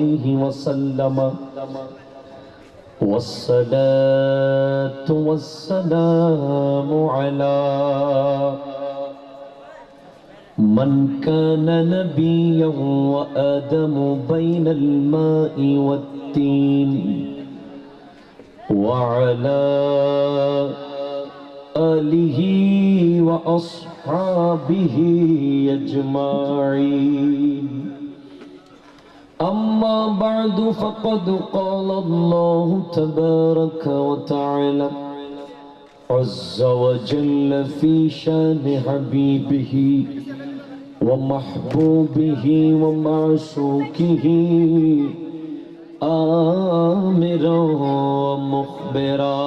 عليه وسلم. والصلاة والسلام على من كان نبيا وآدم بين الماء والتين. وعلى آله وأصحابه أجمعين. أما بعد فقد قال الله تبارك وتعالى عز وجل في شان حبيبه ومحبوبه ومعشوقه آمرا ومخبرا.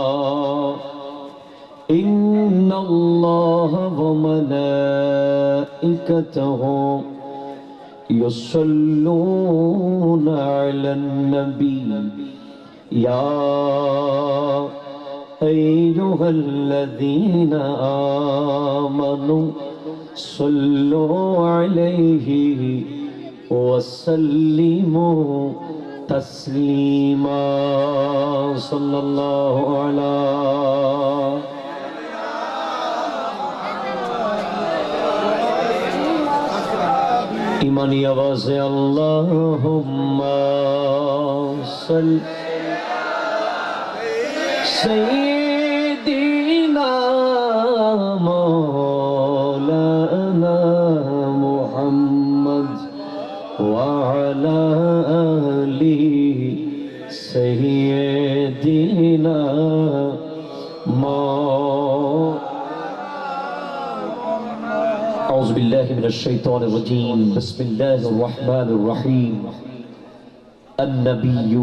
إن الله وملائكته يصلون على النبي. يا أيها الذين آمنوا صلوا عليه وسلموا تسليما. صلى الله على من يغز اللهم صل سيدنا مولانا محمد وعلى آله سيدنا مولانا بالله من الشيطان الرجيم. بسم الله الرحمن الرحيم. النبي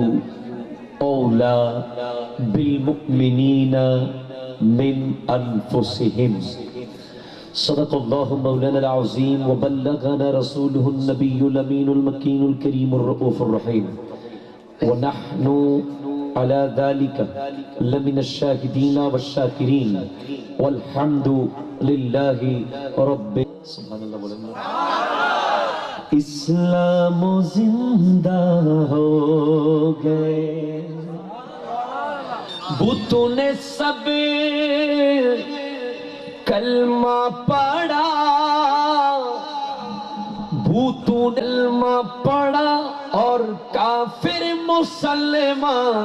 أولى بالمؤمنين من أنفسهم. صدق الله مولانا العظيم وبلغنا رسوله النبي الأمين المكين الكريم الرؤوف الرحيم. ونحن علی ذالک لمن الشاہدین والشاکرین والحمد للہ رب سبحان اللہ بولے اسلام زندہ ہو گئے۔ بتوں نے سب کلمہ پڑھا۔ بھوتوں نے کلمہ مسلمان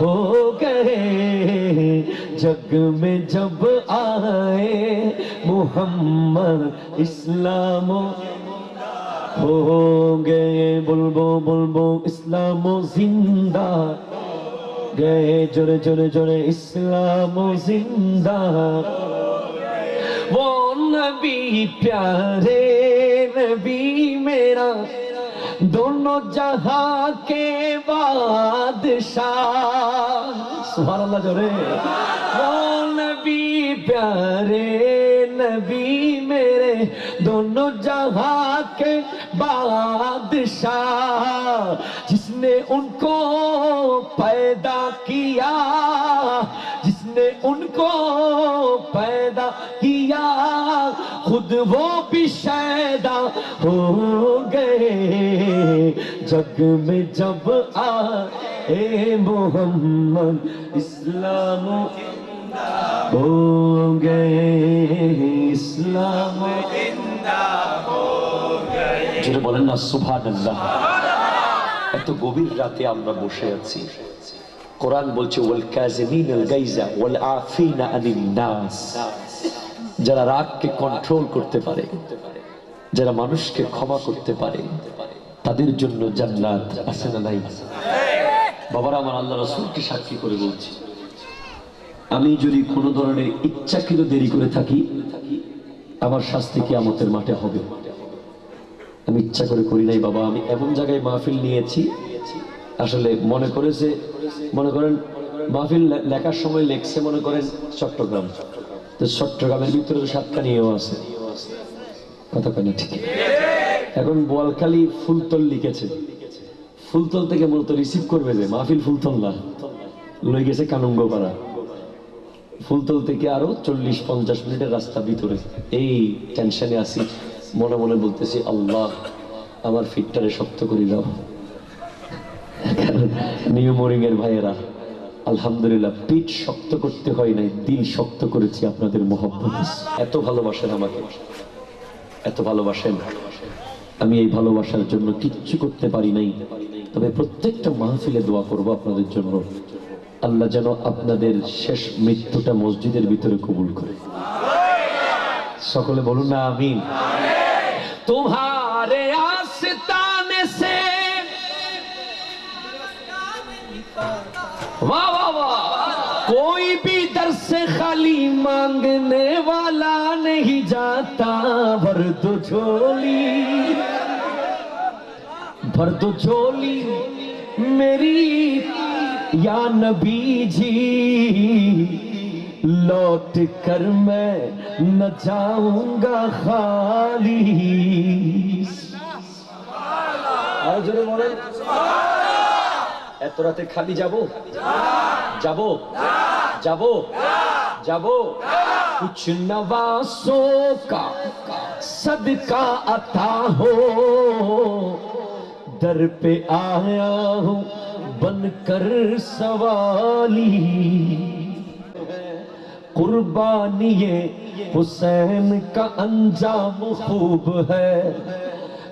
ہو گئے۔ جگ میں جب آئے محمد اسلام ہو گئے بلبو بلبو، اسلام و زندہ۔ گئے جڑے جڑے جڑے، اسلام و زندہ۔ وہ نبی پیارے نبی میرا۔ दोनों जहां के बादशाह सुभान अल्लाह जोरे वो नबी प्यारे नबी मेरे दोनों जहां के बादशाह जिसने उनको पैदा किया نے ان کو پیدا کیا خود وہ بھی شیدا ہو گئے۔ جگ میں جب آئے محمد اسلام ہو گئے۔ اسلام جنہیں বলেন না সুবহানাল্লাহ এত গভীর রাতে আমরা বসে আছি কোরআন বলছে, ওয়াল কাজিমিন আল গাইজা ওয়াল আফিনা আনিন নাস। যারা রাগকে কন্ট্রোল করতে পারে, যারা মানুষকে ক্ষমা করতে পারে, তাদের জন্য জান্নাত আছে না নাই? বাবারা, আমার আল্লাহ রসুলকে সাক্ষী করে বলছি, আমি যদি কোনো ধরনের ইচ্ছাকৃত দেরি করে থাকি, আমার শাস্তি কি আমতের মাঠে হবে। আমি ইচ্ছা করে করি নাই বাবা, আমি এমন জায়গায় মাহফিল নিয়েছি আসলে মনে করেছে মনে করেন, মাহফিল লেখার সময় লেখছে মনে করেন চট্টগ্রাম। তো চট্টগ্রামের ভিতরে তো সাতকানিও আছে। কথা কয় না ঠিক। এখন বোয়ালখালী ফুলতল লিখেছে। ফুলতল থেকে মূলত রিসিভ করবে যে, মাহফিল ফুলতল না। লই গেছে কানুঙ্গপাড়া। ফুলতল থেকে আরও চল্লিশ, পঞ্চাশ মিনিটের রাস্তা ভিতরে। এই টেনশনে আছি, মনে মনে বলতেছি, আল্লাহ, আমার ফিটটারে শক্ত করে দাও। নিউ এর ভাইয়েরা, আলহামদুলিল্লাহ, পিঠ শক্ত করতে হয় নাই, দিল শক্ত করেছি আপনাদের মোহাম্মত এত ভালোবাসেন আমাকে, এত ভালোবাসেন। আমি এই ভালোবাসার জন্য কিচ্ছু করতে পারি নাই। তবে প্রত্যেকটা মাহফিলে দোয়া করব আপনাদের জন্য। আল্লাহ যেন আপনাদের শেষ মৃত্যুটা মসজিদের ভিতরে কবুল করে। সকলে বলুন না আমি তোমার واہ واہ واہ کوئی بھی در سے خالی مانگنے والا نہیں جاتا۔ بھر دو جھولی۔ بھر دو جھولی میری یا نبی جی لوٹ کر میں نہ جاؤں گا خالی آج এত রাতে খালি যাব? যাব? যাব? যাব? کچھ نواسوں کا صدقہ عطا ہو در پہ آیا ہوں بن کر سوالی۔ قربانی حسین کا انجام خوب ہے۔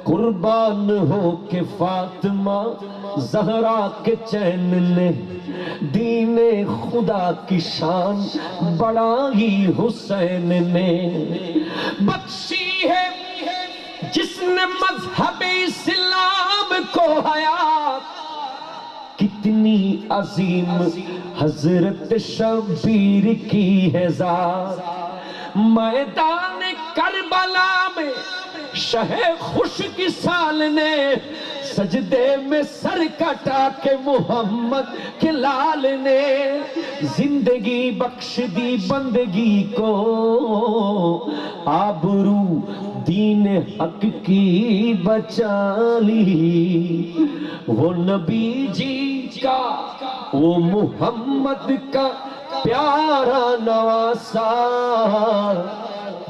قربان ہو کے فاطمہ زہرا کے چین نے دین خدا کی شان بڑا ہی حسین نے۔ بخشی ہے جس نے مذہب اسلام کو حیات کتنی عظیم حضرت شبیر کی ہے ذات۔ میدان کربلا میں شہ خوش کی سال نے سجدے میں سر کٹا کے محمد کے لال نے زندگی بخش دی بندگی کو آبرو دین حق کی بچا لی۔ وہ نبی جی کا، وہ محمد کا پیارا نواسا۔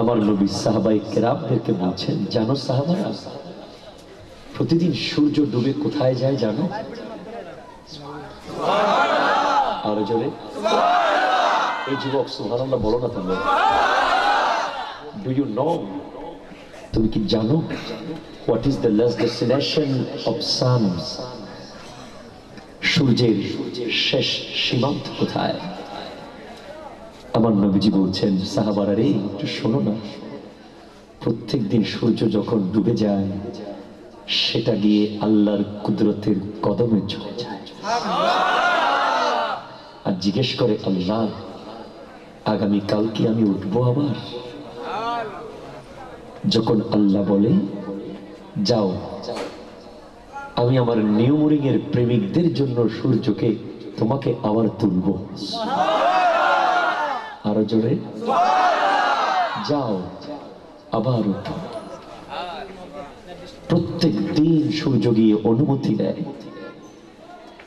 আমার নবী সাহাবাই কেরামদেরকে বলছেন জানো সাহাবারা প্রতিদিন সূর্য ডুবে কোথায় যায় জানো? আরও জোরে। এই যুবক সুবহানাল্লাহ বলো না তুমি। ডু ইউ নো তুমি কি জানো? What is the last destination of sun সূর্যের শেষ সীমান্ত কোথায়? আমার নবীজি বলছেন, সাহাবারা রে, একটু শোনো না। প্রত্যেক দিন সূর্য যখন ডুবে যায়, সেটা গিয়ে আল্লাহর কুদরতের কদমে চলে যায়। আর জিজ্ঞেস করে, আল্লাহ, আগামী কাল কি আমি উঠবো আবার? যখন আল্লাহ বলে, যাও, আমি আমার নিউমরিং এর প্রেমিকদের জন্য সূর্যকে তোমাকে আবার তুলব। আরও জোরে যাও, আবার প্রত্যেক দিন সূর্য অনুমতি দেয়।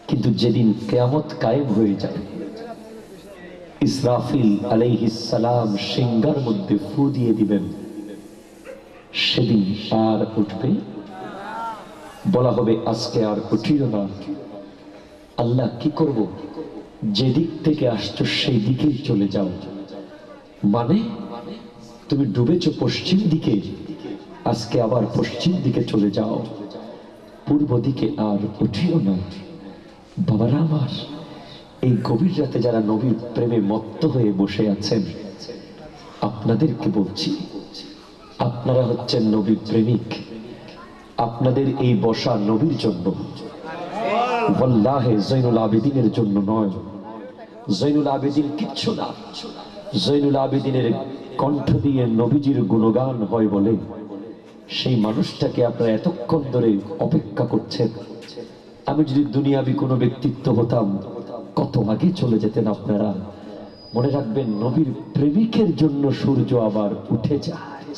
কিন্তু যেদিন কেয়ামত কায়েম হয়ে যাবে, ইসরাফিল সালাম সিংহার মধ্যে ফু দিয়ে দিবেন। সেদিন আর উঠবে। বলা হবে, আজকে আর উঠিও না। আল্লাহ কি করব? যেদিক থেকে আসছো সেই দিকেই চলে যাও। মানে তুমি ডুবেছ পশ্চিম দিকে, আজকে আবার পশ্চিম দিকে চলে যাও। পূর্ব দিকে আর উঠিও না। বাবারা আমার, এই গভীর রাতে যারা নবীর প্রেমে মত্ত হয়ে বসে আছেন, আপনাদেরকে বলছি, আপনারা হচ্ছেন নবী প্রেমিক। আপনাদের এই বসা নবীর জন্য। জৈনুল আবেদিনের জন্য নয়। জৈনুল আবেদিন কিচ্ছু না। জৈনুল আবেদিনের কণ্ঠ দিয়ে নবীজির গুণগান হয় বলে। সেই মানুষটাকে আপনারা এতক্ষণ ধরে অপেক্ষা করছেন। আমি যদি দুনিয়াবি কোনো ব্যক্তিত্ব হতাম, কত আগে চলে যেতেন আপনারা। মনে রাখবেন, নবীর প্রেমিকের জন্য সূর্য আবার উঠে যায়।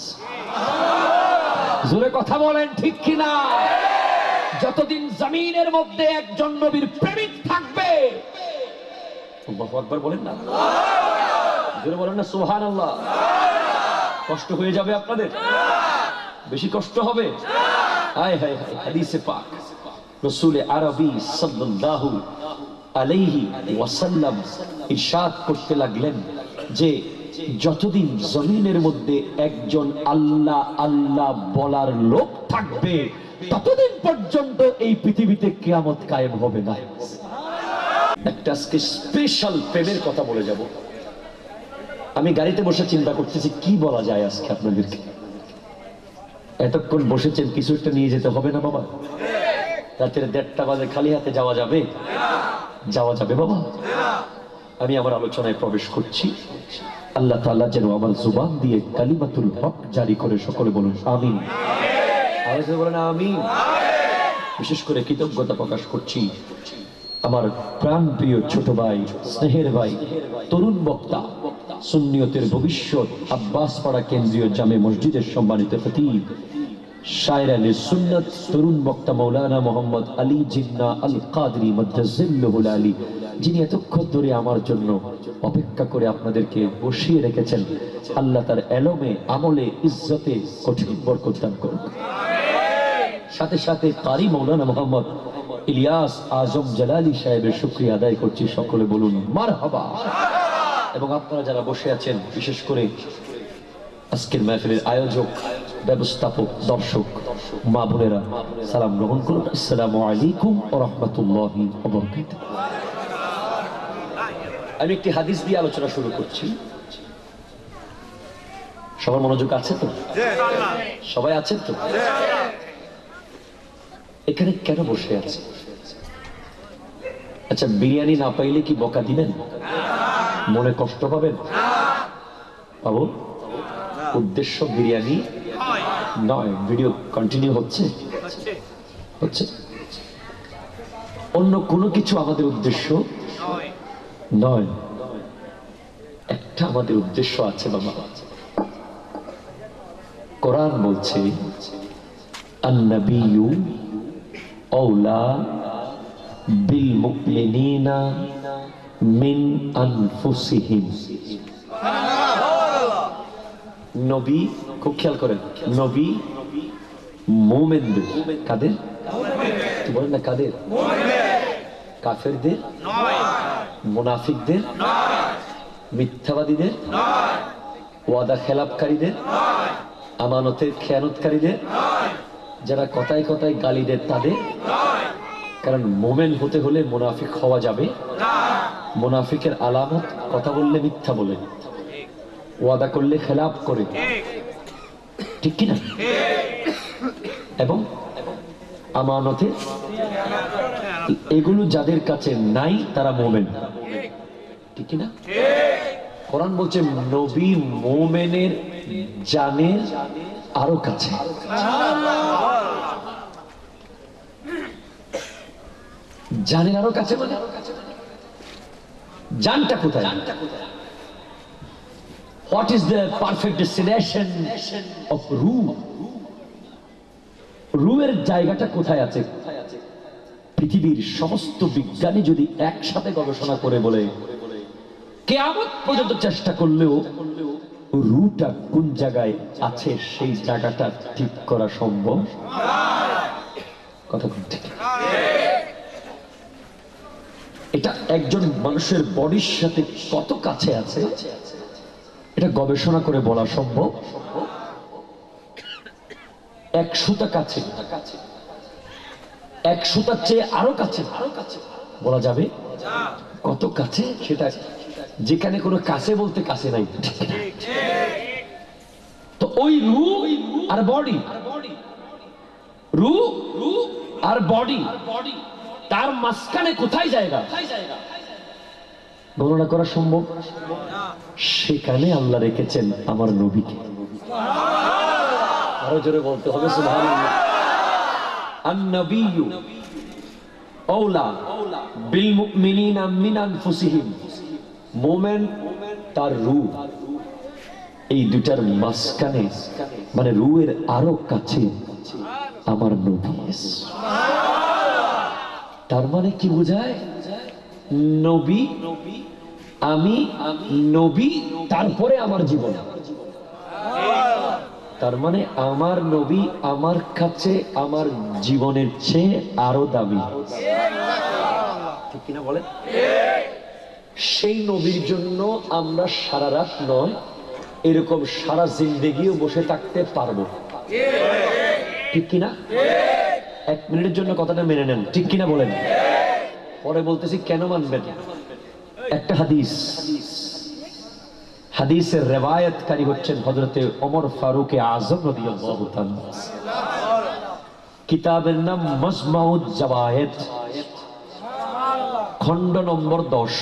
জোরে কথা বলেন ঠিক কিনা? যতদিন জমিনের মধ্যে একজন নবীর প্রেমিক থাকবে বলেন না? বলেন না সুবহান আল্লাহ কষ্ট হয়ে যাবে আপনাদের? বেশি কষ্ট হবে? একজন আল্লাহ আল্লাহ বলার লোক থাকবে ততদিন পর্যন্ত এই পৃথিবীতে কিয়ামত কায়েম হবে না। একটা আজকে স্পেশাল প্রেমের কথা বলে যাব। আমি গাড়িতে বসে চিন্তা করতেছি, কি বলা যায় আজকে আপনাদেরকে? এতক্ষণ বসেছেন, কিছু একটা নিয়ে যেতে হবে না বাবা? রাতের দেড়টা বাজে, খালি হাতে যাওয়া যাবে? যাওয়া যাবে বাবা? আমি আমার আলোচনায় প্রবেশ করছি। আল্লাহ তাআলা যেন আমার জুবান দিয়ে কালিমাতুল হক জারি করে, সকলে বলুন, আমিন। বলেন, আমিন। বিশেষ করে কৃতজ্ঞতা প্রকাশ করছি আমার প্রাণ প্রিয় ছোট ভাই, স্নেহের ভাই, তরুণ বক্তা, সুন্নিয়তের ভবিষ্যৎ আব্বাস পাড়া কেন্দ্রীয় জামে মসজিদের সম্মানিত খতিব, শায়ের আলী সুন্নত, তরুণ বক্তা মৌলানা মোহাম্মদ আলী জিন্না আল কাদরি আলী, যিনি এতক্ষণ ধরে আমার জন্য অপেক্ষা করে আপনাদেরকে বসিয়ে রেখেছেন। আল্লাহ তার এলমে, আমলে, ইজ্জতে কঠিন বরকত দান করুন সাথে সাথে কারি মৌলানা মোহাম্মদ ইলিয়াস আজম জালালি সাহেবের শুক্রিয়া আদায় করছি সকলে বলুন মার হাবা এবং আপনারা যারা বসে আছেন বিশেষ করে আজকের মাহফিলের আয়োজক ব্যবস্থাপক দর্শক মা বোনেরা সালাম গ্রহণ করুন। আসসালামু আলাইকুম রাহমাতুল্লাহি আমি একটি হাদিস দিয়ে আলোচনা শুরু করছি। সবার মনোযোগ আছে তো? সবাই আছেন তো? এখানে কেন বসে আছে আচ্ছা বিরিয়ানি না পাইলে কি বকা দিবেন? মনে কষ্ট পাবেন? বাবু, উদ্দেশ্য বিরিয়ানি নয়, ভিডিও কন্টিনিউ হচ্ছে? হচ্ছে। অন্য কোনো কিছু আমাদের উদ্দেশ্য? নয়। একটা আমাদের উদ্দেশ্য আছে, বাবা। কোরআন বলছে আল্লাহ أولى بالمؤمنين من أنفسهم নবী খুব খেয়াল করেন নবী মোমেনদের কাদের কি বলেন না কাদের কাফেরদের মুনাফিকদের মিথ্যাবাদীদের ওয়াদা খেলাপকারীদের আমানতের খেয়ানতকারীদের যারা কথায় কথায় গালি দেয় তাদের? কারণ মোমেন হতে হলে মোনাফিক হওয়া যাবে। মোনাফিকের আলামত কথা বললে মিথ্যা বলে ওয়াদা করলে খেলাপ করে ঠিক কিনা? এবং আমানতে এগুলো যাদের কাছে নাই, তারা মোমেন। ঠিক কিনা? কোরআন বলছে, নবী মোমেনের জানের আরও কাছে। জানের আরও কাছে মানে? জানটা কোথায়? What is the perfect destination of রু রুয়ের জায়গাটা কোথায় আছে? পৃথিবীর সমস্ত বিজ্ঞানী যদি একসাথে গবেষণা করে বলে, কেয়ামত পর্যন্ত চেষ্টা করলেও রুটা কোন জায়গায় আছে সেই জায়গাটা ঠিক করা সম্ভব? কথা ঠিক এটা একজন মানুষের বডির সাথে কত কাছে আছে? এটা গবেষণা করে বলা সম্ভব। এক সুতা কাছে। এক সুতার চেয়ে আরও কাছে। বলা যাবে? কত কাছে? সেটা যেখানে কোনো কাছে বলতে কাছে নাই। ওই রু আর বডি। রু রু আর বডি। তার মাঝখানে কোথায় জায়গা? গণনা করা সম্ভব? সেখানে আল্লাহ রেখেছেন আমার নবীকে। আরও জোরে বলতে হবে তার রূপ। এই দুটার মাঝখানে মানে রুয়ের আরও কাছে আমার নবী তার মানে কি বোঝায়? নবী, আমি, নবী, তারপরে আমার জীবন। তার মানে আমার নবী আমার কাছে আমার জীবনের চেয়ে আরও দামি। কিনা বলেন? সেই নবীর জন্য আমরা সারা রাত নয় এরকম সারা জিন্দেগিও বসে থাকতে পারব। ঠিক কিনা? এক মিনিটের জন্য কথাটা মেনে নেন। ঠিক কিনা বলেন? পরে বলতেছি, কেন মানবেন একটা হাদিস। হাদিসের রেবায়তকারী হচ্ছেন হজরতে ওমর ফারুকে আজম কিতাবের নাম মজমাউদ জাওয়ায়েদ। খণ্ড নম্বর দশ।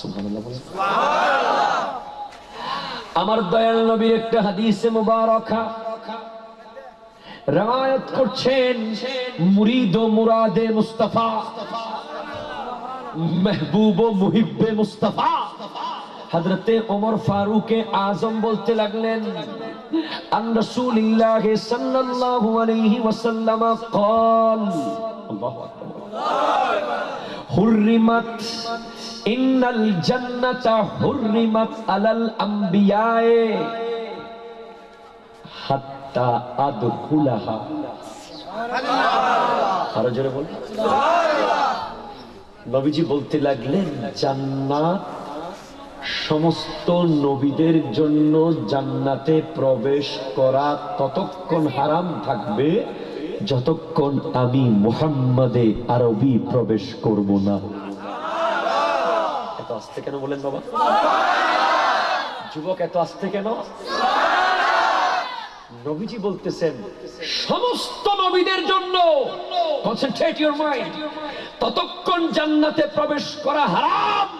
সুবহানাল্লাহ। আমার দয়াল নবীর একটা হাদিসে মুবারকা রওয়ায়াত করছেন মুরিদ ও মুরাদে মুস্তাফা মেহবুব ও মুহিব্বে মুস্তাফা হযরতে ওমর ফারুকে আজম বলতে লাগলেন আন রাসূলিল্লাহ সাল্লাল্লাহু আলাইহি ওয়াসাল্লাম قال আল্লাহু আকবার নবীজি বলতে লাগলেন, জান্নাত সমস্ত নবীদের জন্য জান্নাতে প্রবেশ করা ততক্ষণ হারাম থাকবে, যতক্ষণ আমি মুহাম্মাদে আরবি প্রবেশ করব না। আসতে কেন বলেন বাবা? যুবক এত আসতে কেন? নবীজি বলতেছেন, সমস্ত নবীদের জন্য ততক্ষণ জান্নাতে প্রবেশ করা হারাম।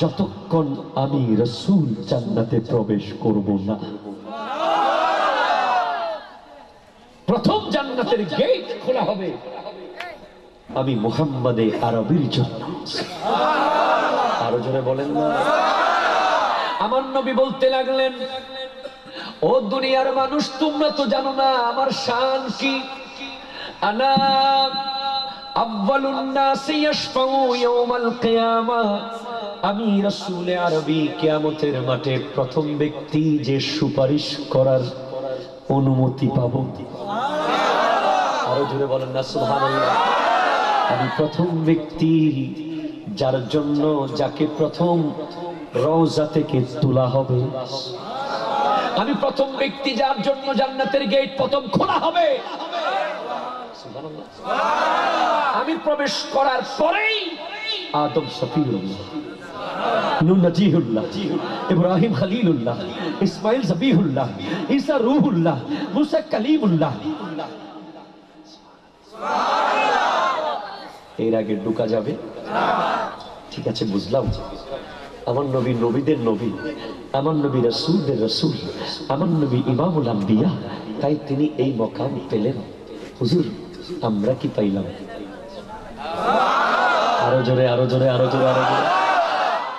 যতক্ষণ আমি রসুল জান্নাতে প্রবেশ করব না। প্রথম জান্নাতের গেট খোলা হবে। আমি মুহাম্মাদে আরবির জন্য। আরও জোরে বলেন না। আমার নবী বলতে লাগলেন, ও দুনিয়ার মানুষ, তোমরা তো জানো না আমার শান কি? আনা আমি রাসূল আরবি কিয়ামতের মাঠে প্রথম ব্যক্তি যে সুপারিশ করার অনুমতি পাবো। আরও জোরে বলেন না, সুবহানাল্লাহ। আমি প্রথম ব্যক্তি যার জন্য যাকে প্রথম রওজা থেকে তোলা হবে। আমি প্রথম ব্যক্তি যার জন্য জান্নাতের গেট প্রথম খোলা হবে। আমি প্রবেশ করার পরেই আদম ইব্রাহিম ইসমাইল জবিহুল্লাহ রূহুল্লাহ, মুসা কালিমুল্লাহ। এর আগে ঢুকা যাবে। ঠিক আছে, বুঝলাম আমার নবী নবীদের নবী, আমার নবী রসুলদের রসুল, আমার নবী ইমামুল আম্বিয়া, তাই তিনি এই মকাম পেলেন। হুজুর, আমরা কি পাইলাম? আরও জোরে আরও জোরে আরও জোরে আরও জোরে।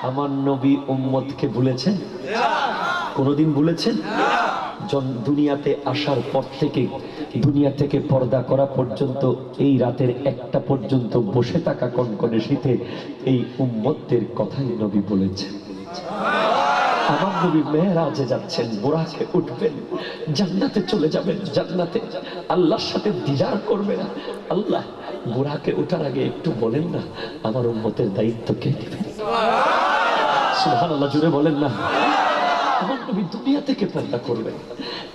আমার নবী উম্মতকে ভুলেছেন? কোনোদিন ভুলেছেন? জন- দুনিয়াতে আসার পর থেকে, দুনিয়া থেকে পর্দা করা পর্যন্ত, এই রাতের একটা পর্যন্ত বসে থাকা কনকনে শীতে এই উম্মতদের কথাই নবী বলেছেন। আমার নবী মেয়েরাজে যাচ্ছেন, বোরাকে উঠবেন, জান্নাতে চলে যাবেন, জান্নাতে। আল্লাহর সাথে দিদার করবেন আল্লাহ, বোরাকে ওঠার আগে একটু বলেন না, আমার উম্মতের দায়িত্ব কে দিবেন সুবহানাল্লাহ জুড়ে বলেন না। আমার নবী দুনিয়া থেকে পর্দা করবেন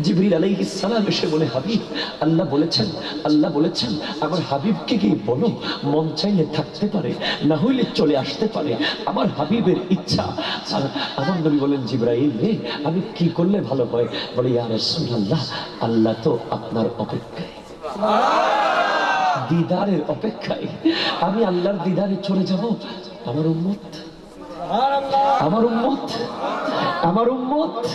জিবরিল আলাইহিস সালাম এসে বলে, হাবিব, আল্লাহ বলেছেন আল্লাহ বলেছেন, আমার হাবিবকে কি বলো, মন চাইলে থাকতে পারে, না হইলে চলে আসতে পারে। আমার হাবিবের ইচ্ছা। আমার নবী বলেন, জিব্রাইল রে, আমি কি করলে ভালো হয়? বলে, ইয়া রাসূলুল্লাহ, আল্লাহ তো আপনার অপেক্ষায়। দিদারের অপেক্ষায়। আমি আল্লাহর দিদারে চলে যাব, আমার উম্মত। আমার উম্মত। আমার উম্মত?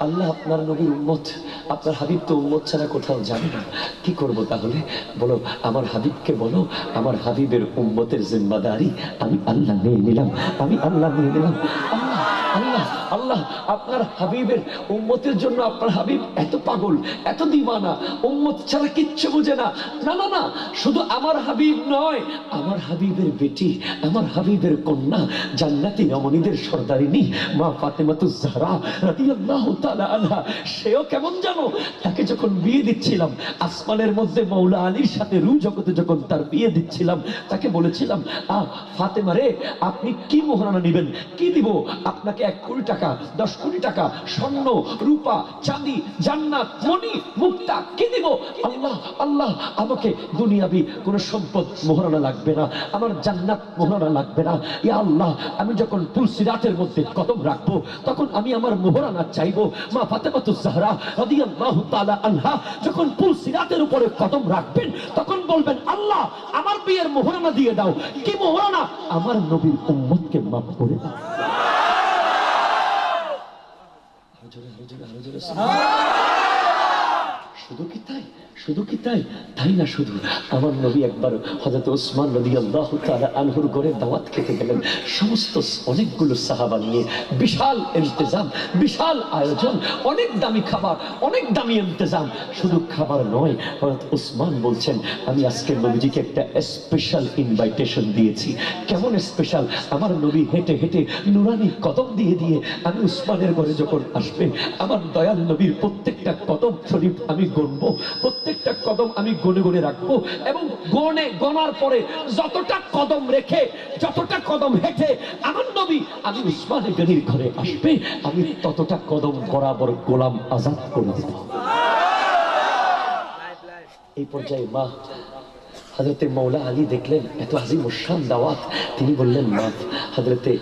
আল্লাহ আপনার নবীর উম্মত, আপনার হাবিব তো উম্মত ছাড়া কোথাও যাবে না। কি করব তাহলে? বলো, আমার হাবিবকে বলো, আমার হাবিবের উম্মতের জিম্মাদারি আমি আল্লাহ নিয়ে নিলাম, আমি আল্লাহ নিয়ে নিলাম। আল্লাহ আল্লাহ। আল্লাহ আপনার হাবিবের উম্মতের জন্য আপনার হাবিব এত পাগল, এত দিওয়ানা উম্মত ছাড়া কিচ্ছু বুঝে না। না না না, শুধু আমার হাবিব নয়, আমার হাবিবের বেটি, আমার হাবিবের কন্যা, জান্নাতি রমণীদের সর্দারিনী, মা ফাতেমাতুজ জাহরা রাদিয়াল্লাহু তাআলা আনহা, সেও কেমন জানো? তাকে যখন বিয়ে দিচ্ছিলাম, আসমানের মধ্যে মৌলা আলীর সাথে রু জগতে যখন তার বিয়ে দিচ্ছিলাম, তাকে বলেছিলাম আ ফাতেমা রে, আপনি কি মোহরানা নেবেন? কি দিব? আপনাকে এক কোটি টাকা দশ কোটি টাকা, স্বর্ণ, রূপা, চাঁদি, জান্নাত, মণি, মুক্তা, কি দিব? আল্লাহ আল্লাহ, আমাকে দুনিয়াবি কোন সম্পদ মোহরানা লাগবে না, আমার জান্নাত মোহরানা লাগবে না। ইয়া আল্লাহ, আমি যখন তুলসী রাতের মধ্যে কদম রাখব, তখন আমি আমার মোহরানা চাইব। মা ফাতেমাতুজ জাহরা রাদিয়াল্লাহু তাআলা আনহা যখন তুলসী রাতের উপরে কদম রাখবেন, তখন বলবেন, আল্লাহ, আমার বিয়ের মোহরানা দিয়ে দাও। কি মোহরানা? আমার নবীর উম্মতকে মাফ করে দাও আরও জোরে, আরও জোরে, আরও জোরে, শুধু কি তাই শুধু কি তাই? তাই না শুধু? আমার নবী একবার হযরত ওসমান রাদিয়াল্লাহু তাআলা আনহুর ঘরে দাওয়াত খেতে গেলেন। সমস্ত অনেকগুলো সাহাবা নিয়ে বিশাল ইন্তেজাম, বিশাল আয়োজন, অনেক দামি খাবার, অনেক দামি ইন্তেজাম। শুধু খাবার নয়, হযরত ওসমান বলছেন, আমি আজকে নবীজিকে একটা স্পেশাল ইনভাইটেশন দিয়েছি। কেমন স্পেশাল আমার নবী হেঁটে হেঁটে নুরানি কদম দিয়ে দিয়ে আমি উসমানের ঘরে যখন আসবে, আমার দয়াল নবীর প্রত্যেকটা কদম শরীফ আমি গণবো প্রত্যেকটা কদম আমি গনে গনে রাখব এবং গনে গনার পরে যতটা কদম রেখে যতটা কদম হেঁটে আমার নবী আমি উসমান গনির ঘরে আসবে আমি ততটা কদম বরাবর গোলাম আজাদ করে দেব। এই পর্যায়ে মা হজরতে মৌলা আলী দেখলেন, এত আজিম উসান দাওয়াত, তিনি বললেন, মা হজরতে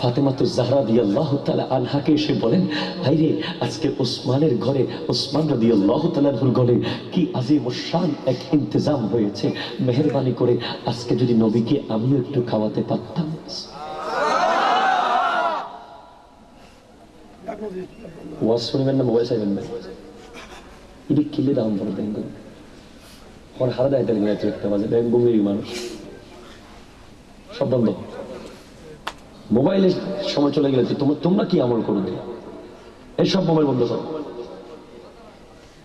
ফাতেমাতু জাহরা দিয়ে আল্লাহ তালা আনহাকে এসে বলেন, ভাই রে, আজকে ওসমানের ঘরে ওসমান রদি আল্লাহ ঘরে কি আজিম উসান এক ইন্তজাম হয়েছে। মেহরবানি করে আজকে যদি নবীকে আমিও একটু খাওয়াতে পারতাম। ওয়াজ শুনবেন না, মোবাইল চাইবেন না। এটি কিলে দাম পড়ে ম্যাচ দেখতে মাঝে। ব্যাংক বুমেরই মানুষ। সব বন্ধ মোবাইলের সময় চলে গেলে তোমরা কি আমল করবে এই সব মোবাইল বন্ধ করো।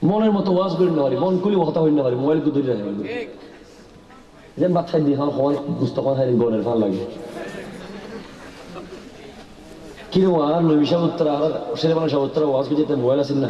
মনের মতো ওয়াজ করে নেওয়ারি মন করি হতা হয়ে নেওয়ারি মোবাইল কু ধরে রাখবে যেন খাই দিয়ে হওয়ার বুঝতে পারা, হয়, গনের ভালো লাগে। কিরম আর নবিশা উত্তর সেরে মানুষ উত্তর ওয়াজ করে যেতে মোবাইল আছে না?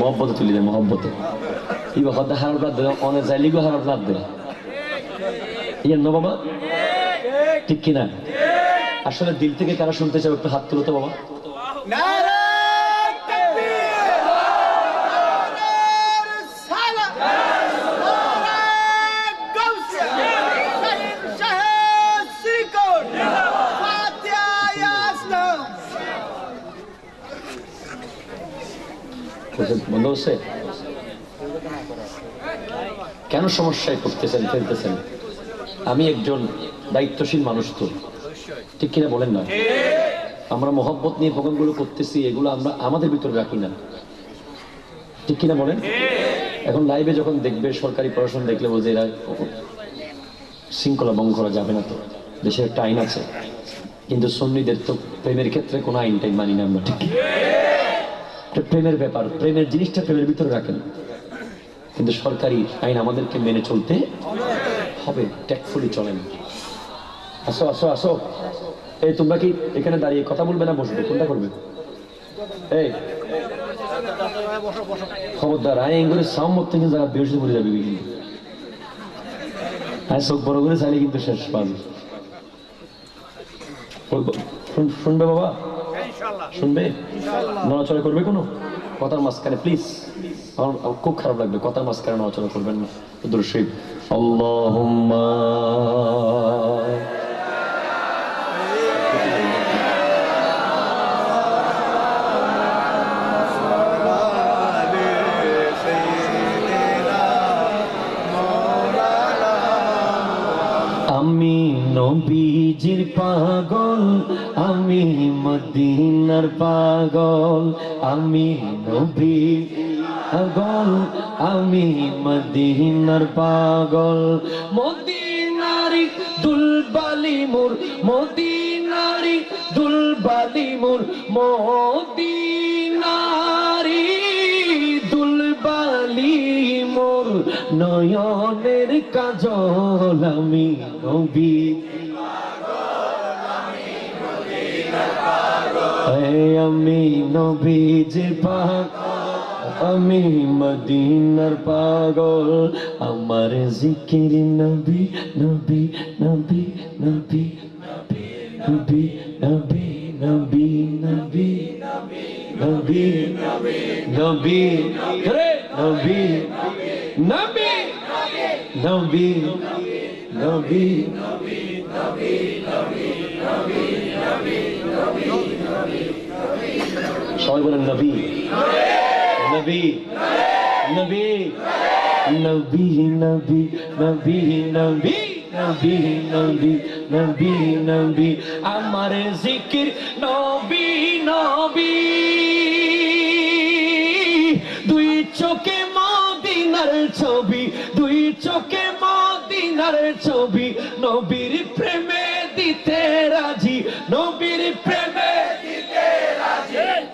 মহব্বতে তুলি দেয় মহব্বতে। এই কথা হারাপ রাত দেয় অনেক যাইলিগো হারাপ রাত দেয় ইয়ে নো বাবা? ঠিক কিনা? আসলে দিল থেকে কারা শুনতে চাও, একটু হাত তুলো বাবা তাকবীর নারে সালাত নারে গাউসিয়া শহীদ শাহেদ শ্রীকোট ফাতিহা ইয়াসলাম বলছেন, বন্ধ হচ্ছে কেন সমস্যায় পড়তেছেন, ফেলতেছেন? আমি একজন দায়িত্বশীল মানুষ তো। ঠিক কিনা বলেন না? আমরা মহব্বত নিয়ে প্রোগ্রামগুলো করতেছি, এগুলো আমরা আমাদের ভিতরে রাখি না। ঠিক কিনা বলেন? এখন লাইভে যখন দেখবে, সরকারি প্রশাসন দেখলে বলছে এরা শৃঙ্খলা ভঙ্গ করা যাবে না তো। দেশের একটা আইন আছে। কিন্তু সন্নিদের তো প্রেমের ক্ষেত্রে কোনো আইন টাইন মানি না আমরা, ঠিক কি? এটা প্রেমের ব্যাপার, প্রেমের জিনিসটা প্রেমের ভিতরে রাখেন। কিন্তু সরকারি আইন আমাদেরকে মেনে চলতে হবে, ট্যাকফুলি চলেন আসো আসো আসো। এই, তোমরা কি এখানে দাঁড়িয়ে কথা বলবে না বসবে? কোনটা করবে? এই। খবরদার আই এগুলো সামত থেকে যারা বেরোসে বলে যাবে কিন্তু হ্যাঁ চোখ বড় করে, চাইলে কিন্তু শেষ পাবে। শুন- শুনবে বাবা। শুনবে? নড়াচড়া করবে কোনো? কথার মাঝখানে প্লিজ আমার খুব খারাপ লাগবে কথার মাঝখানে নড়াচড়া করবেন না। দুরশিব আল্লাহুম্মা নবীজির পাগল, আমি মদিনার পাগল, আমি নবীর পাগল, আমি মদিনার পাগল। মদিনারি দুলবালি মোর, মদিনারি দুলবালি মোর, মদিনারি দুলবালি মোর নয়নের কাজল, আমি নবী আমি নবীজির পাক আমি মদিনার পাগল আমার জিকির নবী নবী নবী নবী নবী নবী নবী নবী নবী নবী রে নবী নবী নবী নবী সবাই বলেন নবী। নবী। নবী। নবী নবী নবী নবী নবী নবী নবী নবী। আমার জিকির নবী নবী। দুই চোখে মদিনার ছবি, দুই চোখে মদিনার ছবি। নবীর প্রেমে দিতে রাজি, নবীর প্রেমে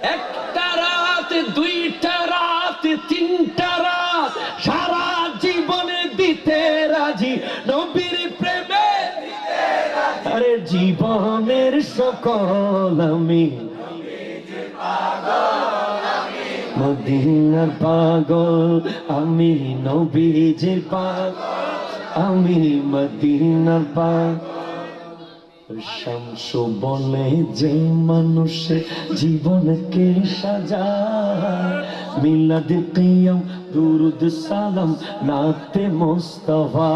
একটা রাত, দুইটা রাত, তিনটা রাত, সারা জীবনে দিতে রাজি। নবীর প্রেমে আরে জীবনের সকল আমি। মদিনার পাগল, আমি নবীজির পাগল, আমি মদিনার পাগল। শামসু বলে যে মানুষের জীবনকে সাজায়? মিলাদ কিয়াম, দুরুদ সালাম, নাতে মোস্তফা।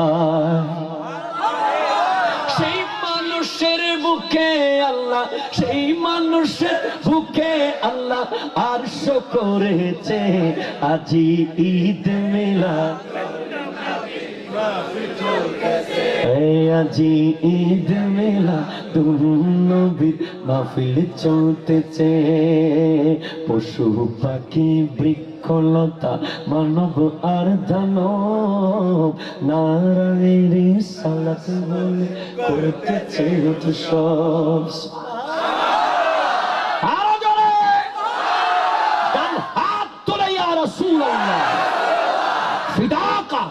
সেই মানুষের বুকে আল্লাহ, সেই মানুষের বুকে আল্লাহ আর করেছে। আজি ঈদ মেলা আজি ঈদ মেলা নবীর মাহফিল চলতেছে। পশু, পাখি, বৃক্ষলতা, মানব আর দানব নারায়ণের করতেছে সব আরও জোরে ডান হাত তোলে ইয়া রাসূলুল্লাহ ফিদাকা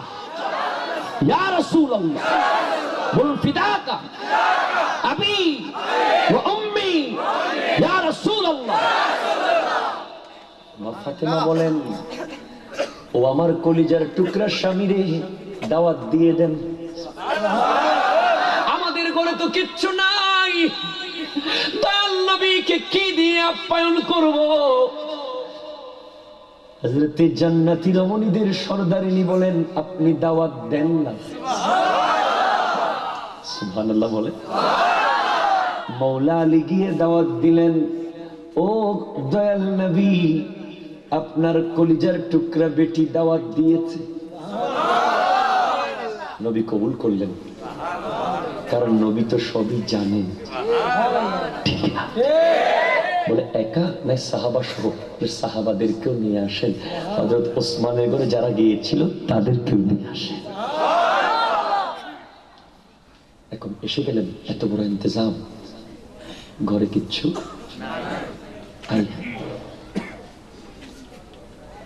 ইয়া রাসূলুল্লাহ। বলুন ফিদাকা। আবি ওয়া উম্মি। ইয়া রাসূলুল্লাহ। ফাতেমা বলেন ও আমার কলিজার টুকরা স্বামীরে দাওয়াত দিয়ে দেন। আমাদের ঘরে তো কিচ্ছু নাই। দয়াল নবীকে কি দিয়ে আপ্যায়ন করব? হযরতে জান্নাতি রমণীদের সর্দারিনী বলেন, আপনি দাওয়াত দেন না। সুবহানাল্লাহ বলে। মৌলা আলী গিয়ে দাওয়াত দিলেন, ও দয়াল নবী, আপনার কলিজার টুকরা বেটি দাওয়াত দিয়েছে। নবী কবুল করলেন, কারণ নবী তো সবই জানেন। ঠিক না? বলে একা? না সাহাবা সহ? সাহাবাদেরকেও নিয়ে আসেন। হজরত ওসমানের ঘরে যারা গিয়েছিল তাদেরকেও নিয়ে আসেন। এখন এসে গেলেন এত বড় ইন্তজাম। ঘরে কিচ্ছু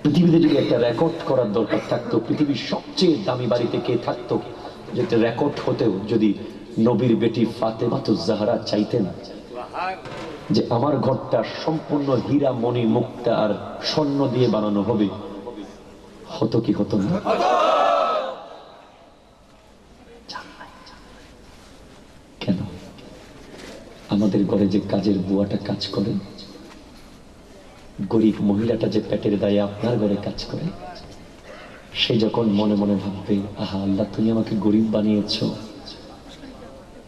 পৃথিবীতে যদি একটা রেকর্ড করার দরকার থাকতো পৃথিবীর সবচেয়ে দামি বাড়িতে কে থাকতো যেটা রেকর্ড হতেও যদি নবীর বেটি ফাতেমা তো জাহারা চাইতেন যে আমার ঘরটা সম্পূর্ণ হীরা মণি মুক্তা আর স্বর্ণ দিয়ে বানানো হবে। হতো কি হতো না? কেন? আমাদের ঘরে যে কাজের বুয়াটা কাজ করে, গরিব মহিলাটা যে পেটের দায়ে আপনার ঘরে কাজ করে, সে যখন মনে মনে ভাববে, আহা আল্লাহ, তুমি আমাকে গরিব বানিয়েছ।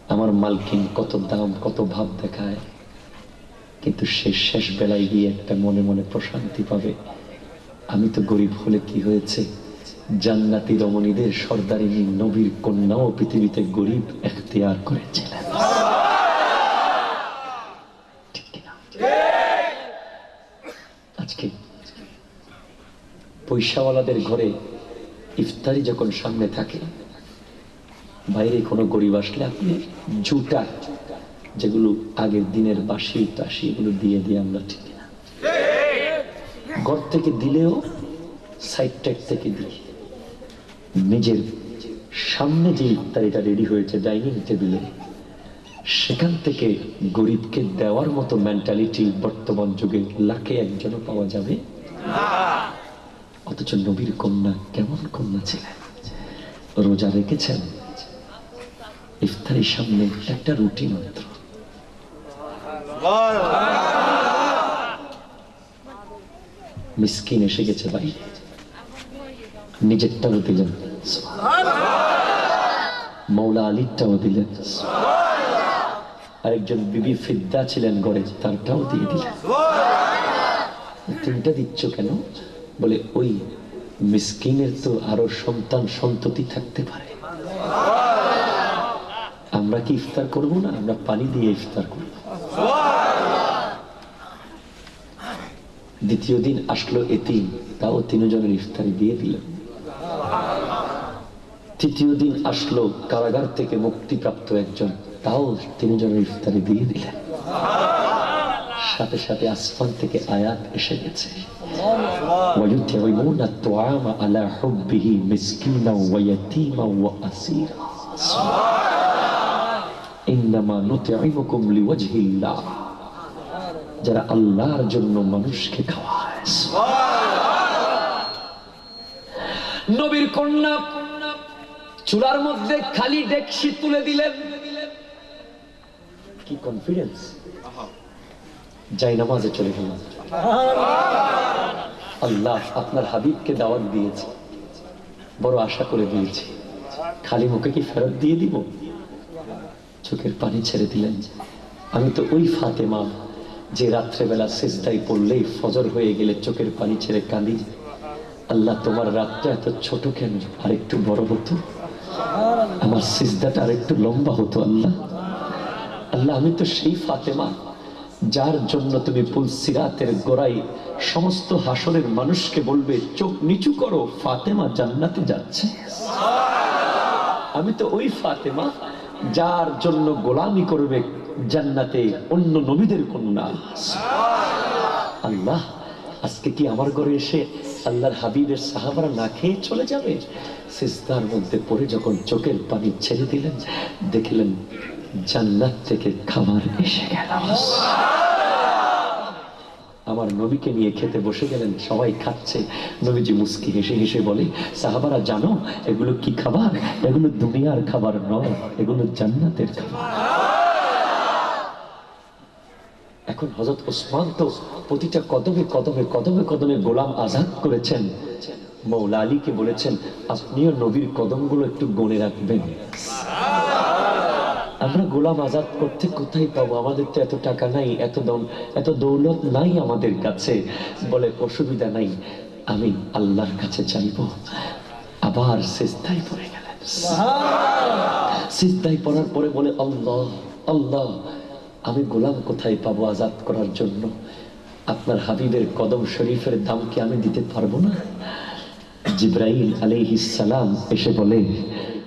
আমার মালকিন কত দাম, কত ভাব দেখায়। কিন্তু সে শেষ বেলায় গিয়ে একটা মনে মনে প্রশান্তি পাবে। আমি তো গরিব হলে কি হয়েছে? জান্নাতি রমণীদের সর্দারিনী নবীর কন্যাও পৃথিবীতে গরিব এখতিয়ার করেছিলেন। আজকে পয়সাওয়ালাদের ঘরে ইফতারি যখন সামনে থাকে, বাইরে কোনো গরিব আসলে আপনি জুটা যেগুলো আগের দিনের বাসি টাসি এগুলো দিয়ে দিয়ে আমরা ঠিক না ঘর থেকে দিলেও সাইড থেকে দিই। নিজের সামনে যে ইফতারিটা রেডি হয়েছে ডাইনিং টেবিলে সেখান থেকে গরিবকে দেওয়ার মতো মেন্টালিটি বর্তমান যুগে লাখে একজনও পাওয়া যাবে? অথচ নবীর কন্যা কেমন কন্যা ছিলেন? রোজা রেখেছেন। ইফতারির সামনে একটা রুটি মাত্র। মিসকিন এসে গেছে ভাই। নিজেরটাও দিলেন। মৌলা আলীরটাও দিলেন। আরেকজন বিবি ফিদ্দা ছিলেন গড়ে, তারটাও দিয়ে দিলেন। তিনটা দিচ্ছ কেন? বলে, ওই মিসকিনের তো আরও সন্তান সন্ততি থাকতে পারে। আমরা কি ইফতার করব না? আমরা পানি দিয়ে ইফতার করব। দ্বিতীয় দিন আসলো এতিম তাও তিনজনের ইফতারি দিয়ে দিলেন তৃতীয় দিন আসলো কারাগার থেকে মুক্তিপ্রাপ্ত একজন তাও তিনজনের ইফতারি দিয়ে দিলেন সাথে সাথে আসমান থেকে আয়াত এসে গেছে ويطعمون الطعام على حبه مسكينا ويتيما واسيرا انما যারা আল্লাহর জন্য মানুষকে নবীর কন্যা মধ্যে খালি ডেকসি তুলে দিলেন। কি কনফিডেন্স যাই নামাজে চলে গেলাম। আল্লাহ আপনার হাবিবকে দাওয়াত দিয়েছে। বড় আশা করে দিয়েছি। খালি মুখে কি ফেরত দিয়ে দিব? চোখের পানি ছেড়ে দিলেন। আমি তো ওই ফাতেমা যে রাত্রেবেলা শেষদাই পড়লেই ফজর হয়ে গেলে চোখের পানি ছেড়ে কাঁদি। আল্লাহ, তোমার রাতটা এত ছোট কেন? আর একটু বড় হতো? আমার সিজদাটা আর একটু লম্বা হতো, আল্লাহ। আল্লাহ, আমি তো সেই ফাতেমা যার জন্য তুমি পুলসিরাতের গোড়াই সমস্ত হাসরের মানুষকে বলবে, চোখ নিচু করো, ফাতেমা জান্নাতে যাচ্ছে। আমি তো ওই ফাতেমা যার জন্য গোলামি করবে জান্নাতে অন্য নবীদের কন্যা। আল্লাহ, আজকে কি আমার ঘরে এসে আল্লাহর হাবিবের সাহাবারা না খেয়ে চলে যাবে? সিস্তার মধ্যে পড়ে যখন চোখের পানি ছেড়ে দিলেন, দেখলেন জান্নাত থেকে খাবার এসে গেল। আমার নবীকে নিয়ে খেতে বসে গেলেন, সবাই খাচ্ছে। নবীজি মুস্কি হেসে হেসে বলে, সাহাবারা জানো, এগুলো কি খাবার? এগুলো দুনিয়ার খাবার নয়, এগুলো জান্নাতের খাবার। এখন হজরত ওসমান তো প্রতিটা কদমে কদমে কদমে কদমে গোলাম আজাদ করেছেন। মৌলা আলীকে বলেছেন, আপনিও নবীর কদমগুলো একটু গণে রাখবেন। আমরা গোলাম আজাদ করতে কোথায় পাবো? আমাদের তো এত টাকা নাই এত দম এত দৌলত নাই আমাদের কাছে বলে অসুবিধা নাই। আমি আল্লাহর কাছে চাইব। আবার সিজদায় পড়ে গেলেন। সিজদায় পড়ার পরে বলে আল্লাহ আল্লাহ আমি গোলাম কোথায় পাবো আজাদ করার জন্য? আপনার হাবিবের কদম শরীফের দাম কি আমি দিতে পারব না? জিব্রাইল আলাইহিস সালাম এসে বলে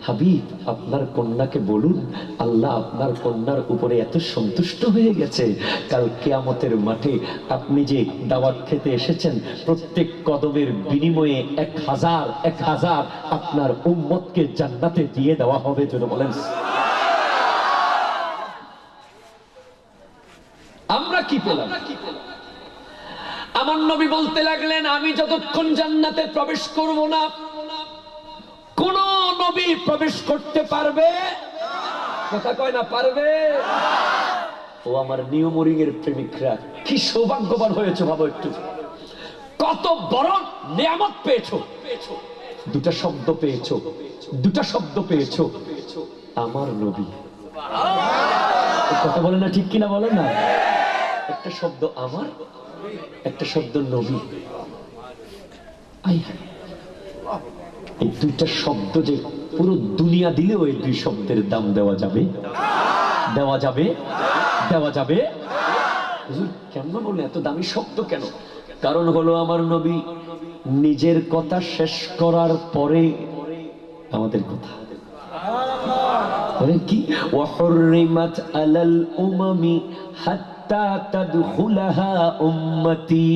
হাবিব, আপনার কন্যাকে বলুন, আল্লাহ আপনার কন্যার উপরে এত সন্তুষ্ট হয়ে গেছে। কাল কেয়ামতের মাঠে আপনি যে দাওয়াত খেতে এসেছেন, প্রত্যেক কদমের বিনিময়ে এক হাজার এক হাজার আপনার উম্মতকে জান্নাতে দিয়ে দেওয়া হবে যেন বলেন। আমরা কি পেলাম? আমার নবী বলতে লাগলেন, আমি যতক্ষণ জান্নাতে প্রবেশ করব না, কোন নবী প্রবেশ করতে পারবে? কথা কয় না, পারবে? ও আমার নিয়মরিং এর প্রেমিকরা, কি সৌভাগ্যবান হয়েছে, ভাবো একটু। কত বড় নিয়ামত পেয়েছ। দুটা শব্দ পেয়েছ, দুটা শব্দ পেয়েছ। আমার নবী। কথা বলে না ঠিক কিনা বলে না? একটা শব্দ আমার, একটা শব্দ নবী। আই। এই দুইটা শব্দ যে পুরো দুনিয়া দিলেও এই দুই শব্দের দাম দেওয়া যাবে। দেওয়া যাবে। দেওয়া যাবে। কেন বলে এত দামি শব্দ কেন? কারণ হলো আমার নবী নিজের কথা শেষ করার পরে আমাদের কথা। কি? হাত্তা তাদখুলাহা উম্মতি।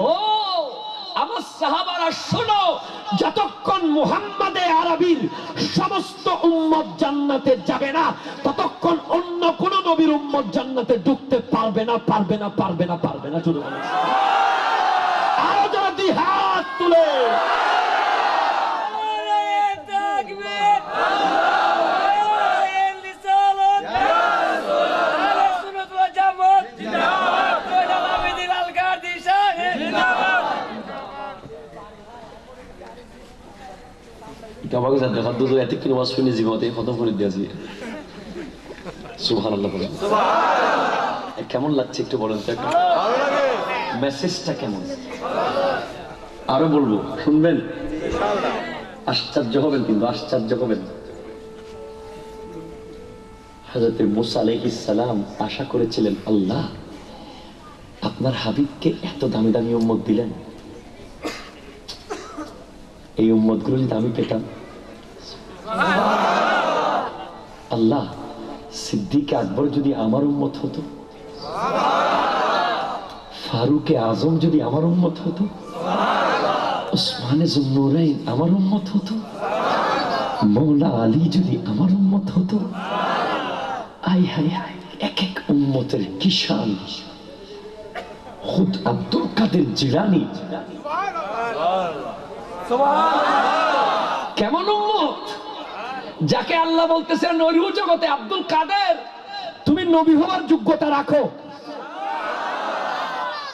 ও সাহাবারা শোনো, যতক্ষণ মুহাম্মাদে আরবির সমস্ত উম্মত জান্নাতে যাবে না, ততক্ষণ অন্য কোন নবীর উম্মত জান্নাতে ঢুকতে পারবে না পারবে না পারবে না পারবে না শুধু আরও যারা দুই হাত তুলে কেমন লাগছে একটু বলেন তো? একটু মেসেজটা কেমন? আরও বলব, শুনবেন? আশ্চর্য হবেন কিন্তু, আশ্চর্য হবেন। হাজরতে মুসা সালাম আশা করেছিলেন, আল্লাহ, আপনার হাবিবকে এত দামি দামি উম্মত দিলেন। এই উম্মতগুলো যদি আমি পেতাম আল্লাহ সিদ্দিক আকবর যদি আমার উম্মত হতো? ফারুকে আজম যদি আমার উম্মত হতো? ওসমানে জুন্নুরাইন আমার উম্মত হতো? মৌলা আলী যদি আমার উম্মত হতো? আই হাই হাই এক এক উম্মতের কিষান খুদ আব্দুল কাদের জিলানি। কেমন যাকে আল্লাহ বলতেছেন নরু জগতে আব্দুল কাদের, তুমি নবী হওয়ার যোগ্যতা রাখো।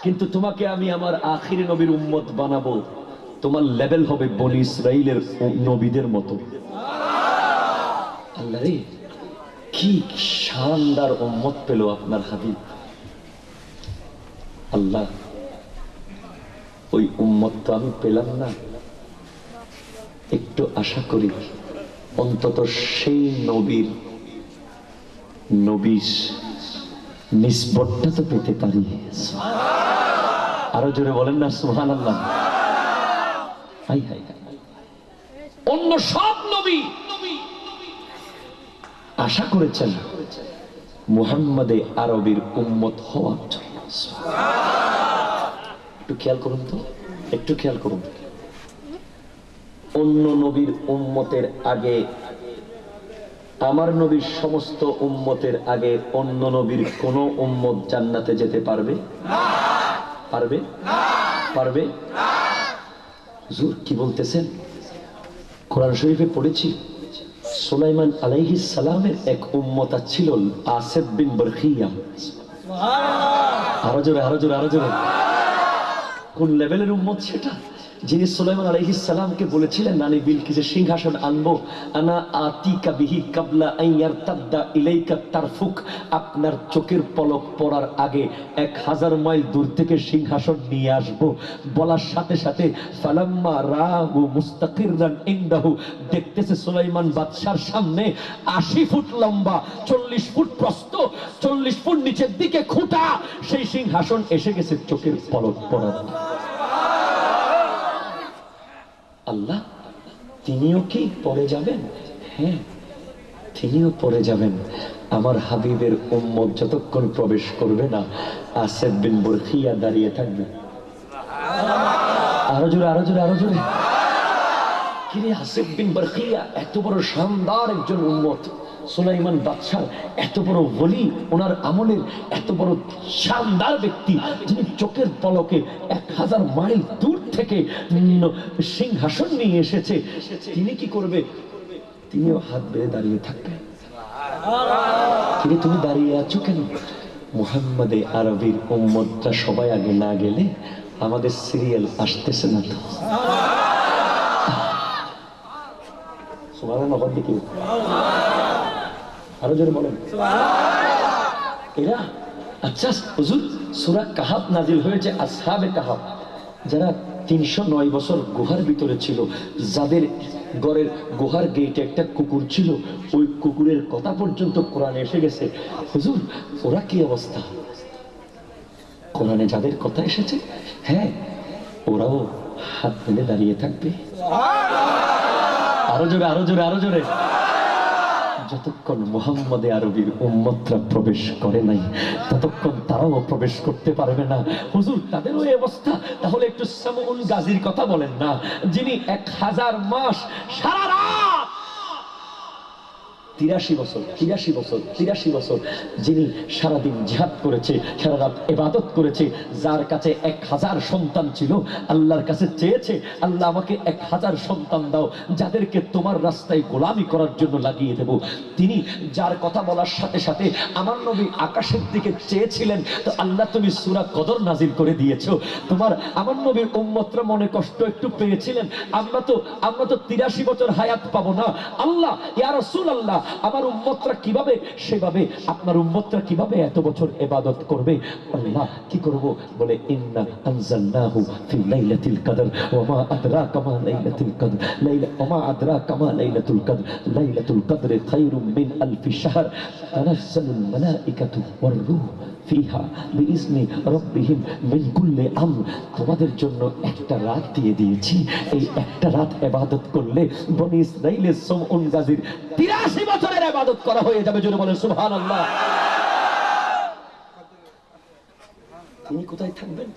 কিন্তু তোমাকে আমি আমার আখিরি নবীর উম্মত বানাবো। তোমার লেভেল হবে বনি ইসরাইলের নবীদের মতো। আল্লাহ রে, কি শানদার উম্মত পেল আপনার হাবিব। আল্লাহ, ওই উম্মত তো আমি পেলাম না। একটু আশা করি। অন্তত সেই নবীর নবীর নিষ্পটটা তো পেতে পারি। আরও জোরে বলেন না সুহান আল্লাহ। অন্য সব নবী আশা করেছেন মুহাম্মাদে আরবির উম্মত হওয়ার জন্য। একটু খেয়াল করুন তো, একটু খেয়াল করুন। অন্য নবীর উম্মতের আগে, আমার নবীর সমস্ত উম্মতের আগে অন্য নবীর কোন উম্মত জান্নাতে যেতে পারবে? পারবে? পারবে? কি বলতেছেন? কোরআন শরীফে পড়েছি, সুলাইমান আলাইহিস সালামের এক উম্মতা ছিল আসেফ বিন বরখিয়া আরও জোরে আরও জোরে আরও জোরে। কোন লেভেলের উম্মত সেটা? যিনি সুলাইমান আলাইহিস সালামকে বলেছিলেন নানি বিলকিসের সিংহাসন আনব। আনা আতিকা বিহি কাবলা আইয়ার তাদ্দা ইলাইকা তারফুক। আপনার চোখের পলক পড়ার আগে এক হাজার মাইল দূর থেকে সিংহাসন নিয়ে আসব। বলার সাথে সাথে, ফালাম্মা রাহু মুস্তাকিরান ইনদাহু। দেখতেছে সুলাইমান বাদশার সামনে আশি ফুট লম্বা, চল্লিশ ফুট প্রস্ত চল্লিশ ফুট নিচের দিকে খুঁটা। সেই সিংহাসন এসে গেছে চোখের পলক পড়ার। আল্লাহ তিনিও কি পড়ে যাবেন? হ্যাঁ তিনিও পড়ে যাবেন। আমার হাবিবের উম্মত যতক্ষণ প্রবেশ করবে না আসেফ বিন বরখিয়া দাঁড়িয়ে থাকবে। আরও জোরে আরও জোরে আরও জোরে। কিরে আসেফ বিন বরখিয়া এত বড় শানদার একজন উম্মত। সুলাইমান বাদশাহ, এত বড় বলি ওনার আমলের এত বড় শানদার ব্যক্তি। যিনি চোখের পলকে এক হাজার মাইল দূর থেকে সিংহাসন নিয়ে এসেছে। তিনি কি করবে? তিনিও হাত বেড়ে দাঁড়িয়ে থাকবেন কিরে তুমি দাঁড়িয়ে আছো কেন? মুহাম্মদে আরবির উম্মতটা সবাই আগে না গেলে আমাদের সিরিয়াল আসতেছে না তো। সুবহানাল্লাহ আরও জোরে বলেন। এরা? আচ্ছা হুজুর, সূরা কাহাব নাজিল হয়েছে আসহাবে কাহাব যারা তিনশো নয় বছর গুহার ভিতরে ছিল। যাদের ঘরের গুহার গেটে একটা কুকুর ছিল, ওই কুকুরের কথা পর্যন্ত কোরআনে এসে গেছে। হুজুর, ওরা কি অবস্থা? কোরআনে যাদের কথা এসেছে হ্যাঁ ওরাও হাত মেলে দাঁড়িয়ে থাকবে। আরও জোরে আরও জোরে আরও জোরে। যতক্ষণ মোহাম্মদে আরবির উম্মতরা প্রবেশ করে নাই, ততক্ষণ তারাও প্রবেশ করতে পারবে না। হুজুর, তাদের ওই অবস্থা? তাহলে একটু সামুন গাজীর কথা বলেন না, যিনি এক হাজার মাস সারা রাত তিরাশি বছর তিরাশি বছর তিরাশি বছর যিনি সারাদিন জিহাদ করেছে সারা রাত এবাদত করেছে, যার কাছে এক হাজার সন্তান ছিল, আল্লাহর কাছে চেয়েছে, আল্লাহ আমাকে এক হাজার সন্তান দাও, যাদেরকে তোমার রাস্তায় গোলামি করার জন্য লাগিয়ে দেব। তিনি যার কথা বলার সাথে সাথে আমার নবী আকাশের দিকে চেয়েছিলেন, তো আল্লাহ তুমি সুরা কদর নাজিল করে দিয়েছ। তোমার, আমার নবীর উম্মতরা মনে কষ্ট একটু পেয়েছিলেন। আমরা তো আমরা তো তিরাশি বছর হায়াত পাবো না। আল্লাহ, ইয়া রাসূল আল্লাহ আমার উম্মতরা কীভাবে? সেভাবে আপনার উম্মতরা কীভাবে এত বছর এবাদত করবে? আল্লাহ কি করব? বলে, ইন্না আনজালনাহু ফি লাইলাতিল কদর, ওয়া মা আদরাকা মা লাইলাতুল কদর, লাইলা, ওয়া মা আদরাকা মা লাইলাতুল কদর লাইলাতুল কদর খায়রুম মিন আলফি শাহর তানাজ্জালুল মালাইকাতু ওয়ার রূহ। তোমাদের জন্য একটা রাত দিয়ে দিয়েছি। এই একটা রাত ইবাদত করলে বনি ইসরাইলের সমউন গাজীর 83 বছরের করা হয়ে যাবে বলেন তিনি কোথায় থাকবেন?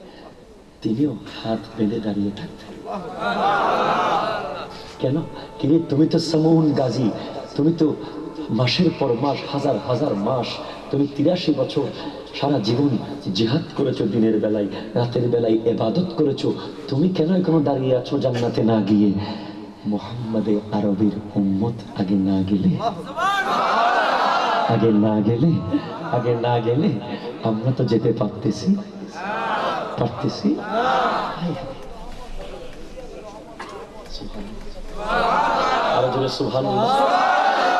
তিনিও হাত বেঁধে দাঁড়িয়ে থাকতেন কেন? কিরে তুমি তো সমউন গাজী, তুমি তো মাসের পর মাস, হাজার হাজার মাস, তুমি তিরাশি বছর সারা জীবন জিহাদ করেছ, দিনের বেলায়, রাতের বেলায় এবাদত করেছ। তুমি কেন এখনও দাঁড়িয়ে আছো জান্নাতে না গিয়ে? মোহাম্মদে আরবির উম্মত আগে না গেলে? আগে না গেলে? আগে না গেলে? আমরা তো যেতে পারতেছি। পারতেছি? আরও জোরে সুবহানাল্লাহ।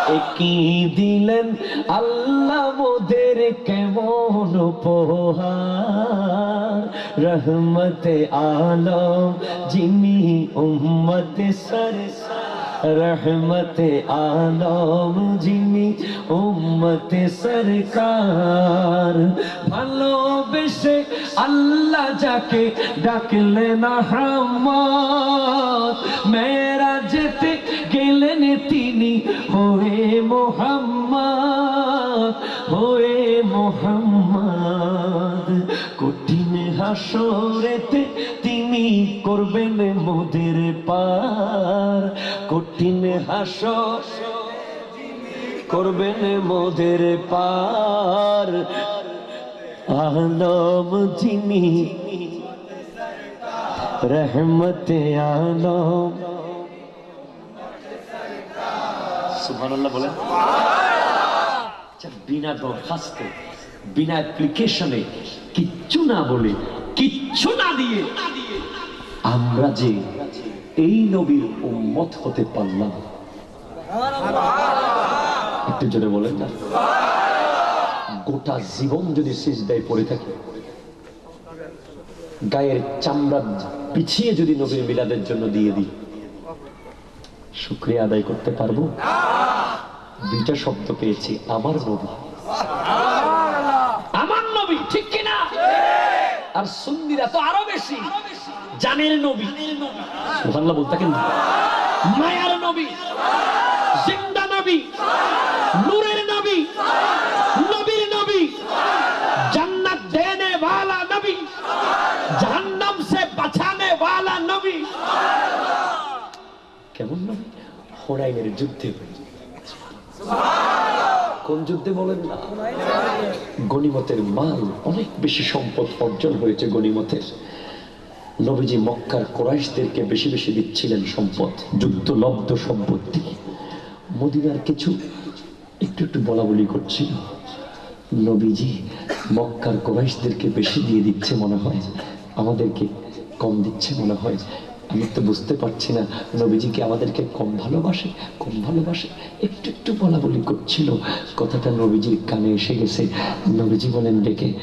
একই দিলেন? আল্লাহ মোদের কেমন রহমতে আলম, যিনি উম্মত সর রহমতে আলম, যিনি উম্মত সরকার। ভালোবেসে আল্লাহ যাকে ডাকলেন রহমত মেরা যেতে গেলেন তিনি হয়ে মোহাম্মদ হয়ে মোহাম্মদ, কঠিন হাসরেতে তিনি করবেন মোদের পার, কঠিন হাসর করবেন মোদের পার, আলম যিনি, রহমতে আলম সুবহানাল্লাহ বলেন। আচ্ছা, বিনা দরখাস্তে বিনা অ্যাপ্লিকেশনে কিচ্ছু না বলে কিচ্ছু না দিয়ে আমরা যে এই নবীর উম্মত হতে পারলাম। একটু জোরে বলেন না। গোটা জীবন যদি সিজদায় পড়ে থাকে গায়ের চামড়া পিছিয়ে যদি নবীর মিলাদের জন্য দিয়ে দিই শুক্রিয়া আদায় করতে পারব? দুইটা শব্দ পেয়েছি, আমার নবী। আমার নবী, ঠিক কিনা? আর সুন্দিরা তো আরও বেশি। জানের নবী। সুবহানাল্লাহ বলতে কেন মায়ার নবী, জিন্দা নবী, নূরের হোনাইনের যুদ্ধে কোন যুদ্ধে বলেন না? গনিমতের মাল অনেক বেশি সম্পদ অর্জন হয়েছে গনিমতের নবীজি মক্কার কোরাইশদেরকে বেশি বেশি দিচ্ছিলেন সম্পদ যুদ্ধ লব্ধ সম্পত্তি মদিনার কিছু একটু একটু বলা বলি করছিল নবীজি মক্কার কোরাইশদেরকে বেশি দিয়ে দিচ্ছে মনে হয়, আমাদেরকে কম দিচ্ছে মনে হয়। আমি তো বুঝতে পারছি না। নবীজি কি আমাদেরকে কম ভালোবাসে? কম ভালোবাসে? একটু একটু বলা বলি করছিল। কথাটা নবীজির কানে এসে গেছে। নবীজি বলেন, ডেকে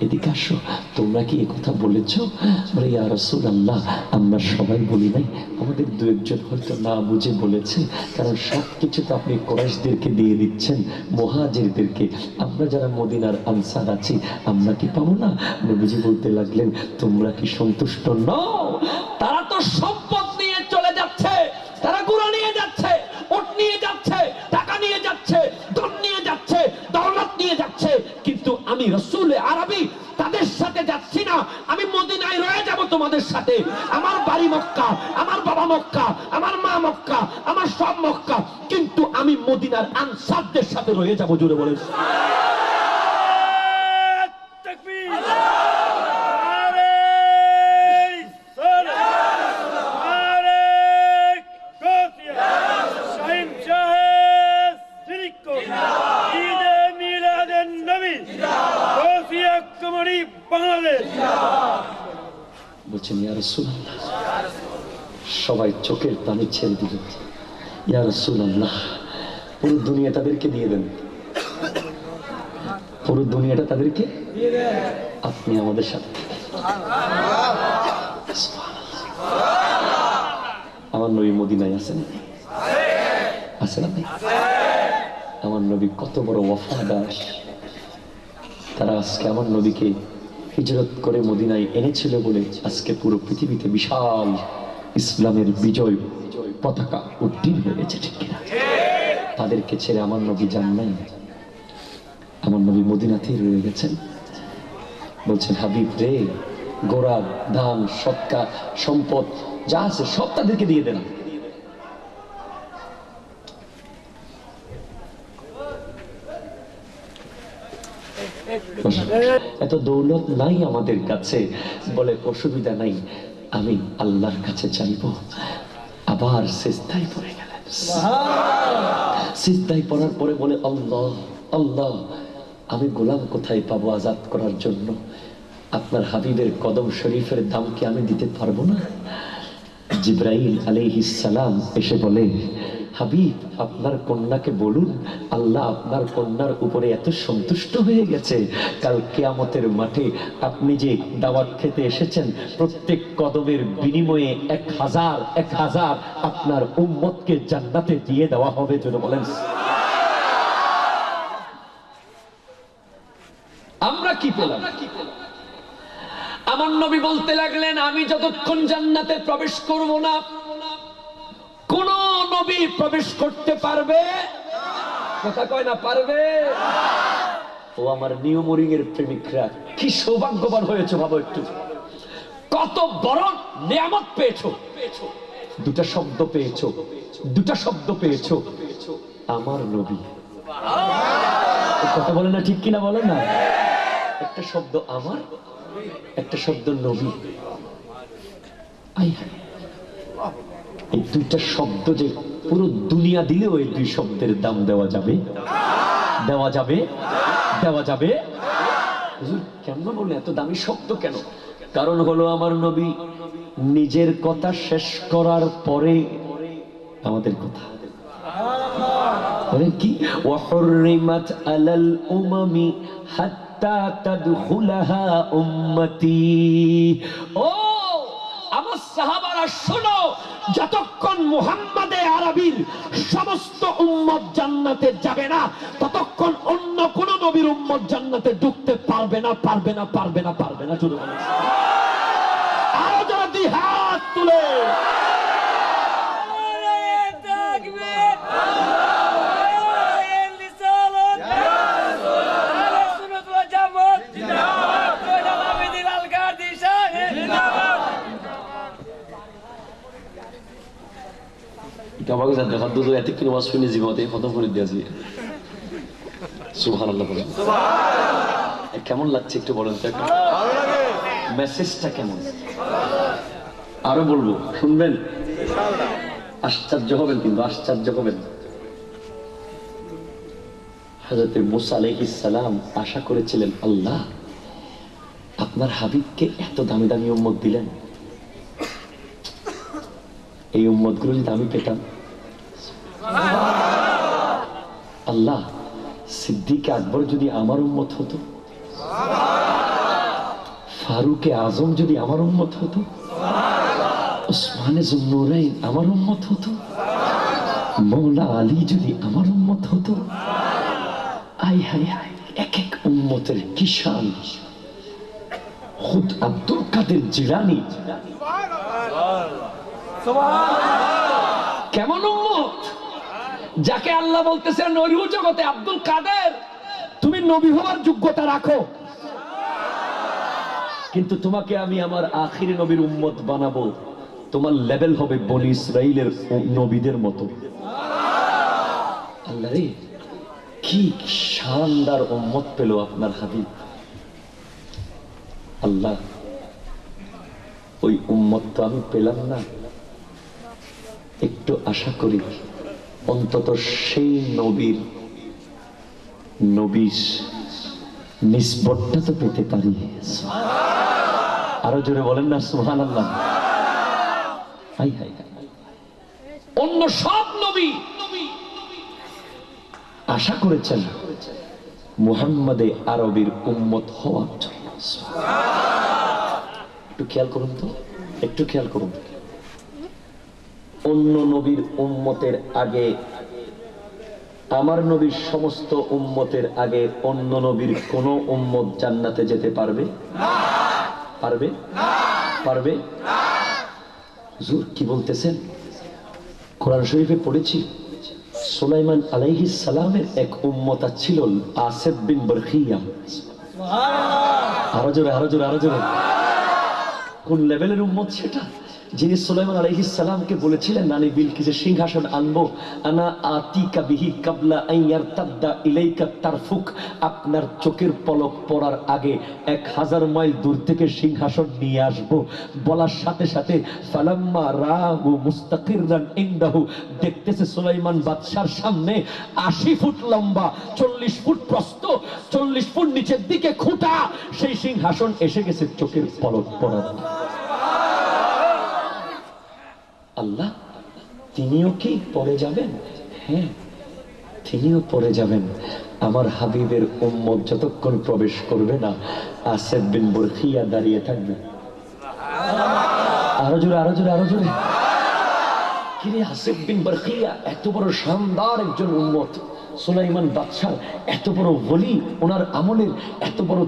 এদিকে আসো। তোমরা কি কথা বলেছ? বলে, ইয়া রসুল আল্লাহ আমরা সবাই বলি নাই। আমাদের দু একজন হয়তো না বুঝে বলেছে। কারণ সব কিছু তো আপনি কোরাইশদেরকে দিয়ে দিচ্ছেন, মহাজিরদেরকে। আমরা যারা মদিনার আনসার আছি, আমরা কি পাবো না? নবীজি বলতে লাগলেন, তোমরা কি সন্তুষ্ট নও? তারা তো সম্পদ নিয়ে চলে যাচ্ছে, তারা গুড়া নিয়ে যাচ্ছে, ওট নিয়ে যাচ্ছে, টাকা নিয়ে যাচ্ছে, ধন নিয়ে যাচ্ছে, দৌলত নিয়ে যাচ্ছে। কিন্তু আমি রসুল আরবি, তাদের সাথে যাচ্ছি না। আমি মদিনায় রয়ে যাব তোমাদের সাথে। আমার বাড়ি মক্কা, আমার বাবা মক্কা, আমার মা মক্কা, আমার সব মক্কা। কিন্তু আমি মদিনার আনসারদের সাথে রয়ে যাব জুড়ে বলে বলছেন, ইয়া রাসূলুল্লাহ। সবাই চোখের পানি ছেড়ে দিল। ইয়া রাসূলুল্লাহ, পুরো দুনিয়া তাদেরকে দিয়ে দেন। পুরো দুনিয়াটা তাদেরকে? আপনি আমাদের সাথে আমার নবী মদিনায় আছেন? আছেন আপনি? আমার নবী কত বড় ওয়াফাদার। তারা আজকে আমার নবীকে হিজরত করে মদিনায় এনেছিল বলে আজকে পুরো পৃথিবীতে বিশাল ইসলামের বিজয় পতাকা উদ্দীন হয়ে গেছে, ঠিক কিনা? তাদেরকে ছেড়ে আমার নবী যান নাই। আমার নবী মদিনাতেই রয়ে গেছেন। বলছেন, হাবিব রে, গোড়া ধান সৎকা সম্পদ, যা আছে সব তাদেরকে দিয়ে দেন। এত দৌলত নাই আমাদের কাছে বলে অসুবিধা নাই। আমি আল্লাহর কাছে চাইব আবার সিজদায় পড়ে গেলেন। সিজদায় পড়ার পরে বলে আল্লাহ আল্লাহ আমি গোলাম কোথায় পাবো আজাদ করার জন্য? আপনার হাবিবের কদম শরীফের দাম কি আমি দিতে পারব না? জিব্রাইল আলাইহিস সালাম এসে বলে হাবিব, আপনার কন্যাকে বলুন, আল্লাহ আপনার কন্যার উপরে এত সন্তুষ্ট হয়ে গেছে। কাল কেয়ামতের মাঠে আপনি যে দাওয়াত খেতে এসেছেন, প্রত্যেক কদমের বিনিময়ে এক হাজার এক হাজার আপনার উম্মতকে জান্নাতে দিয়ে দেওয়া হবে, যেন বলেন। আমরা কি পেলাম? আমার নবী বলতে লাগলেন, আমি যতক্ষণ জান্নাতে প্রবেশ করব না, কোন নবী প্রবেশ করতে পারবে? কথা কয় না, পারবে? ও আমার নিয়মরিং এর প্রেমিকরা, কি সৌভাগ্যবান হয়েছে, ভাবো একটু। কত বড় নিয়ামত পেয়েছ। দুটা শব্দ পেয়েছ, দুটা শব্দ পেয়েছ। আমার নবী। কথা বলে না ঠিক কিনা বলে না? একটা শব্দ আমার, একটা শব্দ নবী। আই হায়। এই দুইটা শব্দ যে পুরো দুনিয়া দিলেও এই দুই শব্দের দাম দেওয়া যাবে। দেওয়া যাবে। দেওয়া যাবে। কেন বলে এত দামি শব্দ কেন? কারণ হলো আমার নবী নিজের কথা শেষ করার পরে আমাদের কথা। কি? হাত্তা ও অন্য কোন নবীর উম্মত জান্নাতে ঢুকতে পারবে না পারবে না পারবে না পারবে না চলুন আরও যারা দুই হাত তুলে। সুবহান আল্লাহ বলেন। এ কেমন লাগছে একটু বলেন তো একটু। মেসেজটা কেমন? আরও বলব শুনবেন? আশ্চর্য হবেন কিন্তু আশ্চর্য হবেন। হজরত মুসা আলাইহিসালাম আশা করেছিলেন আল্লাহ আপনার হাবিবকে এত দামি দামি উম্মত দিলেন। এই উম্মতগুলো যদি আমি পেতাম আল্লাহ সিদ্দিক আকবর যদি আমার উম্মত হতো? ফারুকে আজম যদি আমার উম্মত হতো? ওসমানে জুন্নুরাইন আমার উম্মত হতো? মৌলা আলী যদি আমার উম্মত হতো? আই হাই হাই এক এক উম্মতের কিষান খুদ আব্দুল কাদের জিলানি। কেমন যাকে আল্লাহ বলতেছেন নরু জগতে আব্দুল কাদের, তুমি নবী হওয়ার যোগ্যতা রাখো। কিন্তু তোমাকে আমি আমার আখিরি নবীর উম্মত বানাবো। তোমার লেভেল হবে বনি ইসরাইলের নবীদের মতো। আল্লাহ রে, কি শানদার উম্মত পেল আপনার হাবিব। আল্লাহ, ওই উম্মত তো আমি পেলাম না। একটু আশা করি। অন্তত সেই নবীর নবীর নিষ্পটটা তো পেতে পারি। আরও জোরে বলেন না সুহান আল্লাহ। অন্য সব নবী আশা করেছেন মুহাম্মাদে আরবির উম্মত হওয়ার জন্য। একটু খেয়াল করুন তো, একটু খেয়াল করুন। অন্য নবীর উম্মতের আগে, আমার নবীর সমস্ত উম্মতের আগে অন্য নবীর কোন উম্মত জান্নাতে যেতে পারবে? পারবে? পারবে? হুজুর, কি বলতেছেন? কোরআন শরীফে পড়েছি, সুলাইমান আলাইহিস সালামের এক উম্মতা ছিল আসেফ বিন বরখিয়া আরও জোরে আরও জোরে আরও জোরে। কোন লেভেলের উম্মত সেটা? যিনি সুলাইমান আলাইহিস সালামকে বলেছিলেন নানি বিলকিসের সিংহাসন আনব। আনা আতিকা বিহি কাবলা আইয়ার তাদ্দা ইলাইকা তারফুক। আপনার চোখের পলক পড়ার আগে এক হাজার মাইল দূর থেকে সিংহাসন নিয়ে আসব। বলার সাথে সাথে, ফালাম্মা রাহু মুস্তাকিররান ইনদাহু। দেখতেছে সুলাইমান বাদশার সামনে আশি ফুট লম্বা, চল্লিশ ফুট প্রস্ত চল্লিশ ফুট নিচের দিকে খুঁটা। সেই সিংহাসন এসে গেছে চোখের পলক পড়ার। আল্লাহ, তিনিও কি পড়ে যাবেন? হ্যাঁ তিনিও পড়ে যাবেন। আমার হাবিবের উম্মত যতক্ষণ প্রবেশ করবে না, আসেফ বিন বুরখিয়া দাঁড়িয়ে থাকবে। আরও জোরে আরও জোরে আরও জোরে। কিরে আসেফ বিন বরখিয়া, এত বড় শানদার একজন উম্মত। সুলাইমান বাদশাহ এত বড় বলি ওনার আমলের এত বড়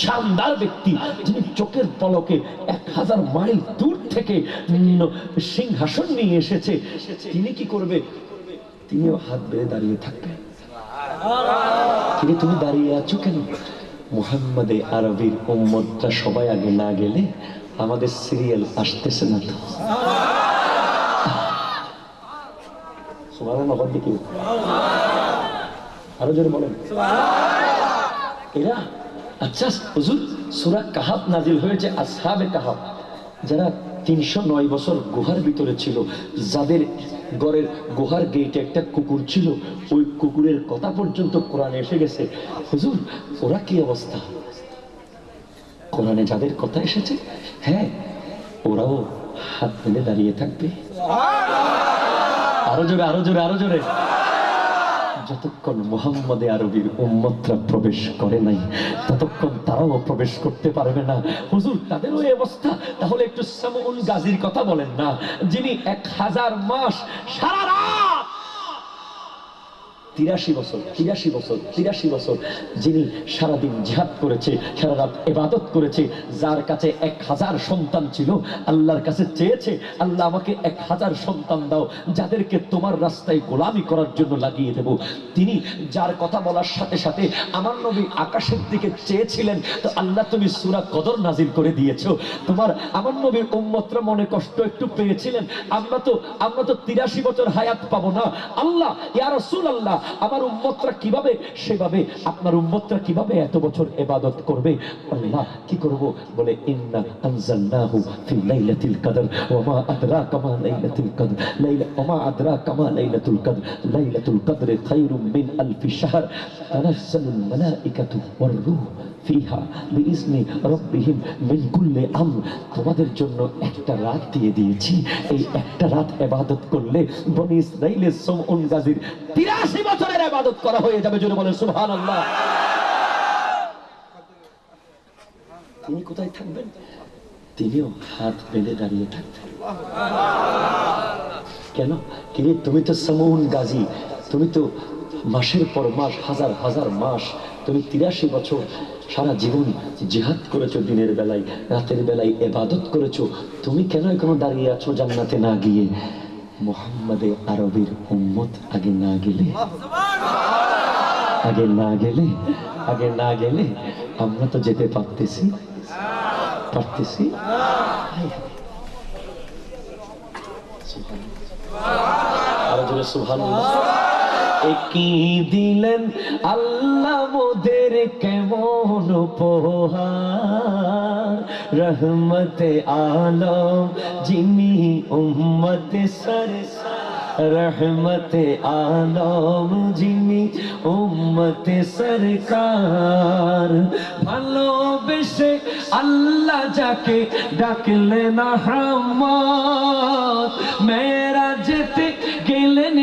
শানদার ব্যক্তি, যিনি চোখের পলকে এক হাজার মাইল দূর থেকে সিংহাসন নিয়ে এসেছে, তিনি কি করবে? তিনিও হাত বেড়ে দাঁড়িয়ে থাকবেন তুমি দাঁড়িয়ে আছো কেন? মুহাম্মাদে আরবির উম্মতটা সবাই আগে না গেলে আমাদের সিরিয়াল আসতেছে না তো। সুবহানাল্লাহ আরও জোরে বলেন। এরা আচ্ছা হুজুর সূরা কাহাব নাজিল হয়েছে আসহাবে কাহাব যারা তিনশো নয় বছর গুহার ভিতরে ছিল যাদের ঘরের গুহার গেটে একটা কুকুর ছিল ওই কুকুরের কথা পর্যন্ত কোরআনে এসে গেছে। হুজুর ওরা কি অবস্থা? কোরআনে যাদের কথা এসেছে হ্যাঁ ওরাও হাত মেলে দাঁড়িয়ে থাকবে। আরও জোরে আরও জোরে আরও জোরে। যতক্ষণ মোহাম্মদে আরবির উম্মতরা প্রবেশ করে নাই, ততক্ষণ তারাও প্রবেশ করতে পারবে না। হুজুর, তাদেরও এই অবস্থা। তাহলে একটু সামুন গাজীর কথা বলেন না, যিনি এক হাজার মাস সারা রাত তিরাশি বছর তিরাশি বছর তিরাশি বছর যিনি সারাদিন জিহাদ করেছে, সারা রাত এবাদত করেছে, যার কাছে এক হাজার সন্তান ছিল, আল্লাহর কাছে চেয়েছে, আল্লাহ আমাকে এক হাজার সন্তান দাও, যাদেরকে তোমার রাস্তায় গোলামি করার জন্য লাগিয়ে দেব। তিনি যার কথা বলার সাথে সাথে আমার নবী আকাশের দিকে চেয়েছিলেন, তো আল্লাহ তুমি সুরা কদর নাজিল করে দিয়েছ। তোমার, আমার নবীর উম্মতরা মনে কষ্ট একটু পেয়েছিলেন। আমরা তো আমরা তো তিরাশি বছর হায়াত পাবো না। আল্লাহ, ইয়া রাসূল আল্লাহ আমার উম্মতরা কীভাবে? সেভাবে আপনার উম্মতরা কীভাবে এত বছর এবাদত করবে? আল্লাহ কি করব? বলে, ইন্না আনজালনাহু ফি লাইলাতিল কদর, ওয়া মা আদরাকা মা লাইলাতুল কদর, লাইলা, ওয়া মা আদরাকা মা লাইলাতুল কদর লাইলাতুল কদর খায়রুম মিন আলফি শাহর, তানাজ্জালুল মালাইকাতু ওয়ার রূহ। ফিহা আমর। তোমাদের জন্য একটা রাত দিয়ে দিয়েছি। এই একটা রাত ইবাদত করলে বনি ইসরাইলের গাজীর 83 বছরের করা হয়ে যাবে তিনি কোথায় থাকবেন? তিনিও হাত বেঁধে দাঁড়িয়ে থাকবেন। কেন? কিরে তুমি তো সমউন গাজী। তুমি তো মাসের পর মাস, হাজার হাজার মাস তুমি তিরাশি বছর সারা জীবন জিহাদ করেছ দিনের বেলায়, রাতের বেলায় এবাদত করেছ। তুমি কেন এখনও দাঁড়িয়ে আছো জান্নাতে না গিয়ে? মোহাম্মদে আরবির উম্মত আগে না গেলে। আগে না গেলে, আগে না গেলে আমরা তো যেতে পারতেছি। পারতেছি? আরও জোরে সুবহানাল্লাহ। একই দিলেন? আল্লাহ মোদের কেমন উপহার? রহমতে আলম, যিনি উম্মতে সর, রহমতে আলম, যিনি উম্মতে সরকার। ভালোবেসে আল্লাহ যাকে ডাকলেন রহমত মেরা যেতে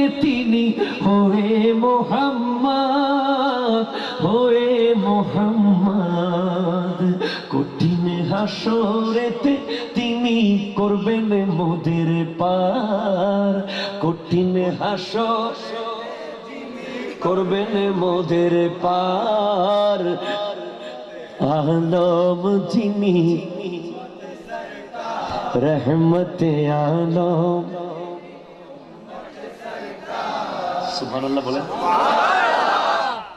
তিনি হয়ে মোহাম্মদ হয়ে মোহাম্মদ। কঠিন হাসরেতে তিনি করবেন মোদের পার। কঠিন হাসর করবেন মোদের পার। আলম যিনি, রহমতে আলম। সুবহানাল্লাহ বলেন।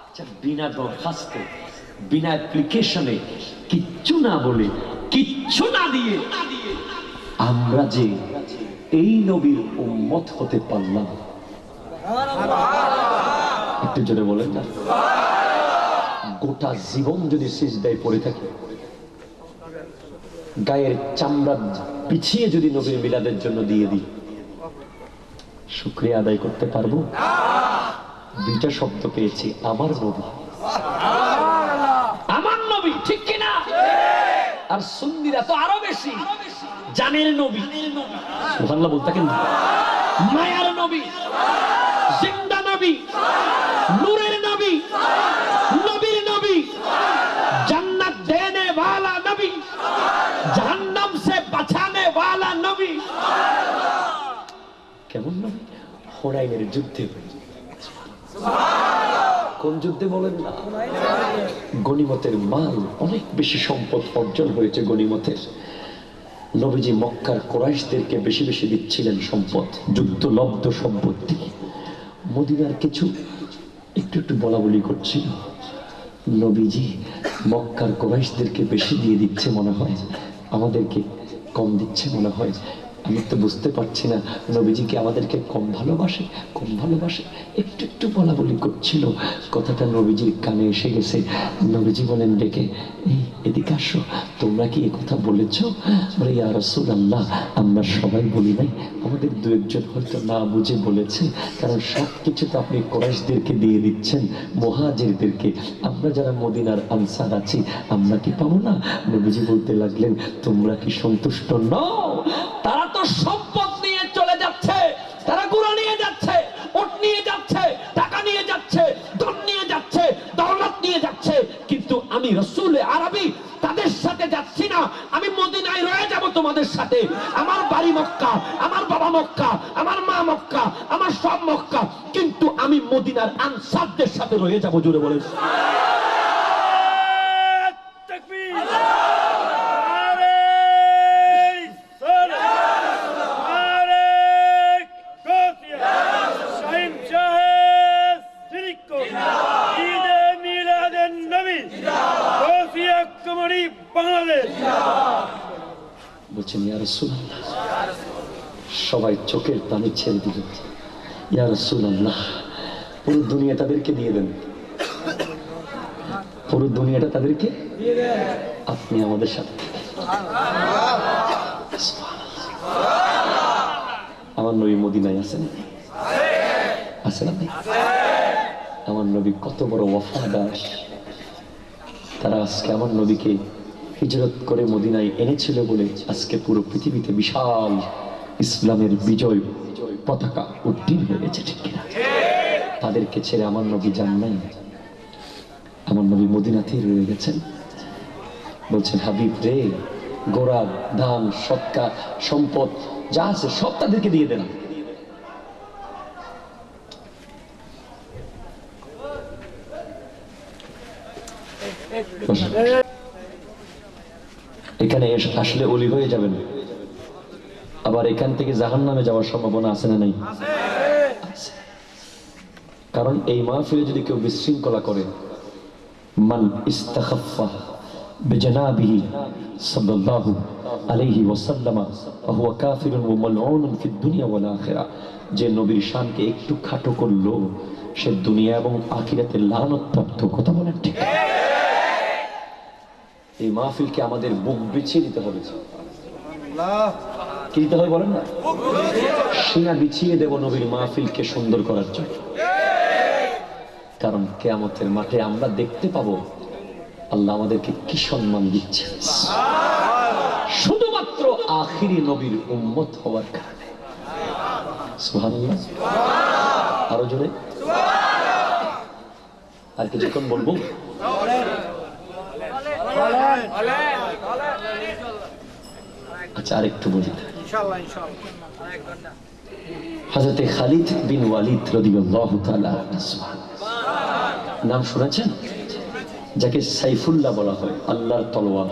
আচ্ছা, বিনা দরখাস্তে বিনা অ্যাপ্লিকেশনে কিচ্ছু না বলে কিচ্ছু না দিয়ে আমরা যে এই নবীর উম্মত হতে পারলাম। একটু জোরে বলেন না। গোটা জীবন যদি সিজদায় পড়ে থাকে গায়ের চামড়া পিছিয়ে যদি নবীর মিলাদের জন্য দিয়ে দিই শুক্রিয়া আদায় করতে পারব? দুইটা শব্দ পেয়েছি আমার নবী আমার নবী ঠিক কিনা আর সুন্নিরা তো আরো বেশি জানের নবী সুবহানাল্লাহ বলতে কেন মায়ার নবী জিন্দা নবী নূরের নবী নবীর নবী जन्नत देने वाला नबी जहन्नम से बचाने वाला नबी কেমন নবী হোনাইনের যুদ্ধে কোন যুদ্ধে বলেন না? গনিমতের মাল অনেক বেশি সম্পদ অর্জন হয়েছে গনিমতের নবীজি মক্কার কোরাইশদেরকে বেশি বেশি দিচ্ছিলেন সম্পদ যুদ্ধলব্ধ সম্পত্তি। মদিনার কিছু একটু একটু বলা বলি করছিল নবীজি মক্কার কোরাইশদেরকে বেশি দিয়ে দিচ্ছে মনে হয়, আমাদেরকে কম দিচ্ছে মনে হয়। আমি তো বুঝতে পারছি না। নবীজি কি আমাদেরকে কম ভালোবাসে? কম ভালোবাসে? একটু একটু বলা বলি করছিল। কথাটা নবীজির কানে এসে গেছে। নবীজি বলেন, ডেকে, এই এদিকে আসো। তোমরা কি এ কথা বলেছ? বলে, ইয়া আল্লাহ আমরা সবাই বলি নাই। আমাদের দু একজন হয়তো না বুঝে বলেছে। কারণ সব কিছু তো আপনি কোরাইশদেরকে দিয়ে দিচ্ছেন, মহাজিরদেরকে। আমরা যারা মদিনার আনসার আছি, আমরা কি পাবো না? নবীজি বলতে লাগলেন, তোমরা কি সন্তুষ্ট নও? তারা সম্পদ নিয়ে চলে যাচ্ছে, তারা গুঁড়ো নিয়ে যাচ্ছে ওট নিয়ে যাচ্ছে, টাকা নিয়ে যাচ্ছে, ধন নিয়ে যাচ্ছে দৌলত নিয়ে যাচ্ছে। কিন্তু আমি রসুল আরবি, তাদের সাথে যাচ্ছি না। আমি মদিনায় রয়ে যাব তোমাদের সাথে। আমার বাড়ি মক্কা, আমার বাবা মক্কা, আমার মা মক্কা, আমার সব মক্কা। কিন্তু আমি মদিনার আনসারদের সাথে রয়ে যাব জুড়ে বলে তকবীর আরে সালাম আরে কোসিয়া শাহিন শাহ সিরিকো ঈদে মিলাদের নবী বাংলাদেশ। বলছেন সবাই চোখের পানি ছেড়ে দিল। ইয়া রাসূলুল্লাহ। পুরো দুনিয়া তাদেরকে দিয়ে দেন। পুরো দুনিয়াটা তাদেরকে আপনি আমাদের সাথে আমার নবী মদিনায় আছেন আছেন আপনি? আমার নবী কত বড় ওয়াফাদার। তারা আজকে আমার নবীকে হিজরত করে মদিনায় এনেছিল বলে আজকে পুরো পৃথিবীতে বিশাল ইসলামের বিজয় পতাকা উত্তীর্ণ হয়ে গেছে, ঠিক কিনা? তাদেরকে ছেড়ে আমার নবী যান নাই। আমার নবী মদিনাতেই রয়ে গেছেন। বলছেন, হাবিব রে, গোড়া ধান সৎকার, সম্পদ, যা আছে সব তাদেরকে দিয়ে দেন। এখানে আসলে অলি হয়ে যাবেন। আবার এখান থেকে জাহান নামে যাওয়ার সম্ভাবনা আছে না নাই? কারণ এই মাহফিলে যদি কেউ বিশৃঙ্খলা করে মান ইস্তাখাফা যে নবীর শানকে একটু খাটো করল সে দুনিয়া এবং আখিরাতে লানত প্রাপ্ত কথা বলেন ঠিক এই মাহফিলকে আমাদের বুক বিছিয়ে দিতে হবে কি দিতে হবে বলেন না? সিনা বিছিয়ে দেব নবীর মাহফিলকে সুন্দর করার জন্য। কারণ কেয়ামতের মাঠে আমরা দেখতে পাবো আল্লাহ আমাদেরকে কি সম্মান দিচ্ছে শুধুমাত্র আখিরি নবীর উম্মত হওয়ার কারণে। আরও জোরে। আর কিছুক্ষণ বলব? আচ্ছা আরেকটু বলি। হজরতে খালিদ বিন ওয়ালিদ আনহু। নাম শুনেছেন? যাকে সাইফুল্লাহ বলা হয় আল্লাহর তলোয়ার।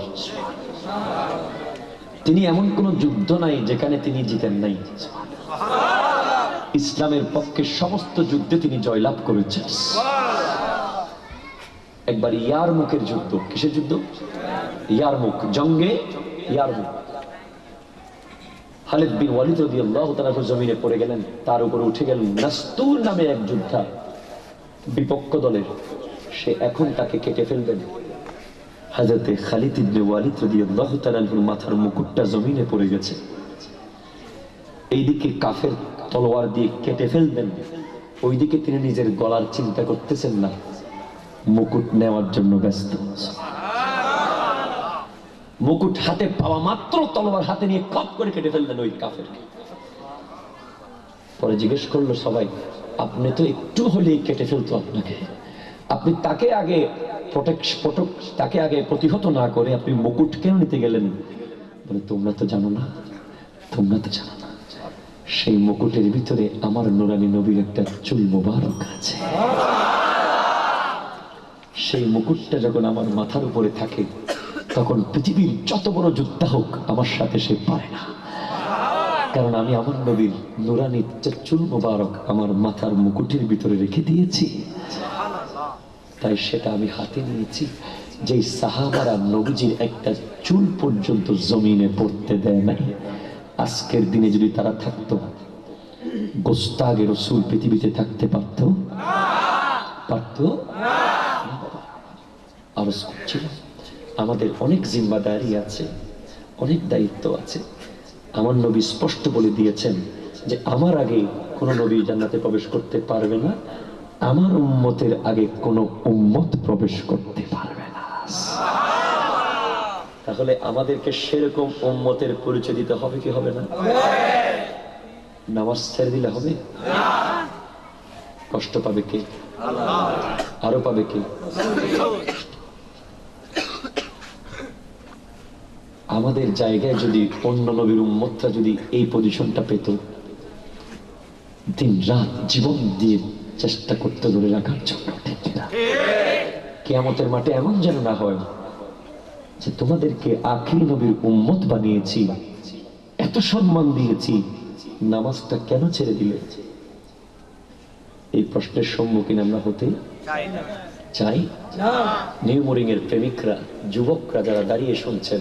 তিনি এমন কোন যুদ্ধ নাই যেখানে তিনি জিতেন নাই। ইসলামের পক্ষে সমস্ত যুদ্ধে তিনি জয়লাভ করেছেন। একবার ইয়ার মুখের যুদ্ধ। কিসের যুদ্ধ? ইয়ার মুখ। জঙ্গে ইয়ার মুখ। মাথার মুকুটটা জমিনে পড়ে গেছে। এইদিকে কাফের তলোয়ার দিয়ে কেটে ফেলবেন। ওইদিকে তিনি নিজের গলার চিন্তা করতেছেন না। মুকুট নেওয়ার জন্য ব্যস্ত। মুকুট হাতে পাওয়া মাত্র তলোয়ার হাতে নিয়ে খপ করে কেটে ফেললেন ওই কাফের পরে জিজ্ঞেস করল, সবাই, আপনি তো একটু হলেই কেটে ফেলতো আপনাকে। আপনি তাকে আগে তাকে আগে প্রতিহত না করে আপনি মুকুট কেন নিতে গেলেন? বলে, তোমরা তো জানো না, তোমরা তো জানো না, সেই মুকুটের ভিতরে আমার নুরানি নবীর একটা চুল মোবারক আছে। সেই মুকুটটা যখন আমার মাথার উপরে থাকে, তখন পৃথিবীর যত বড় যোদ্ধা হোক আমার সাথে সে পারে না। কারণ আমি আমার নবীর নুরানি চুল মোবারক আমার মাথার মুকুটের ভিতরে রেখে দিয়েছি। তাই সেটা আমি হাতে নিয়েছি যে সাহাবারা নবীজির একটা চুল পর্যন্ত জমিনে পড়তে দেয় নাই। আজকের দিনে যদি তারা থাকতো গোস্তাগের রসুল পৃথিবীতে থাকতে পারত? পারত? আরজ করছিলাম আমাদের অনেক জিম্মাদারি আছে, অনেক দায়িত্ব আছে। আমার নবী স্পষ্ট বলে দিয়েছেন যে, আমার আগে কোন নবী জান্নাতে প্রবেশ করতে পারবে না, আমার উম্মতের আগে কোন উম্মত প্রবেশ করতে পারবে না। তাহলে আমাদেরকে সেরকম উম্মতের পরিচয় দিতে হবে কি হবে না? নামাজ ছেড়ে দিলে হবে? কষ্ট পাবে কে? আরও পাবে কে? আমাদের জায়গায় যদি অন্য নবীর উম্মতরা যদি এই পজিশনটা পেত দিন রাত জীবন দিয়ে চেষ্টা করতে ধরে রাখার জন্য কেয়ামতের মাঠে এমন যেন না হয় যে তোমাদেরকে আখিরি নবীর উম্মত বানিয়েছি এত সম্মান দিয়েছি নামাজটা কেন ছেড়ে দিলে? এই প্রশ্নের সম্মুখীন আমরা হতে চাই নিউ মোরিং এর প্রেমিকরা যুবকরা যারা দাঁড়িয়ে শুনছেন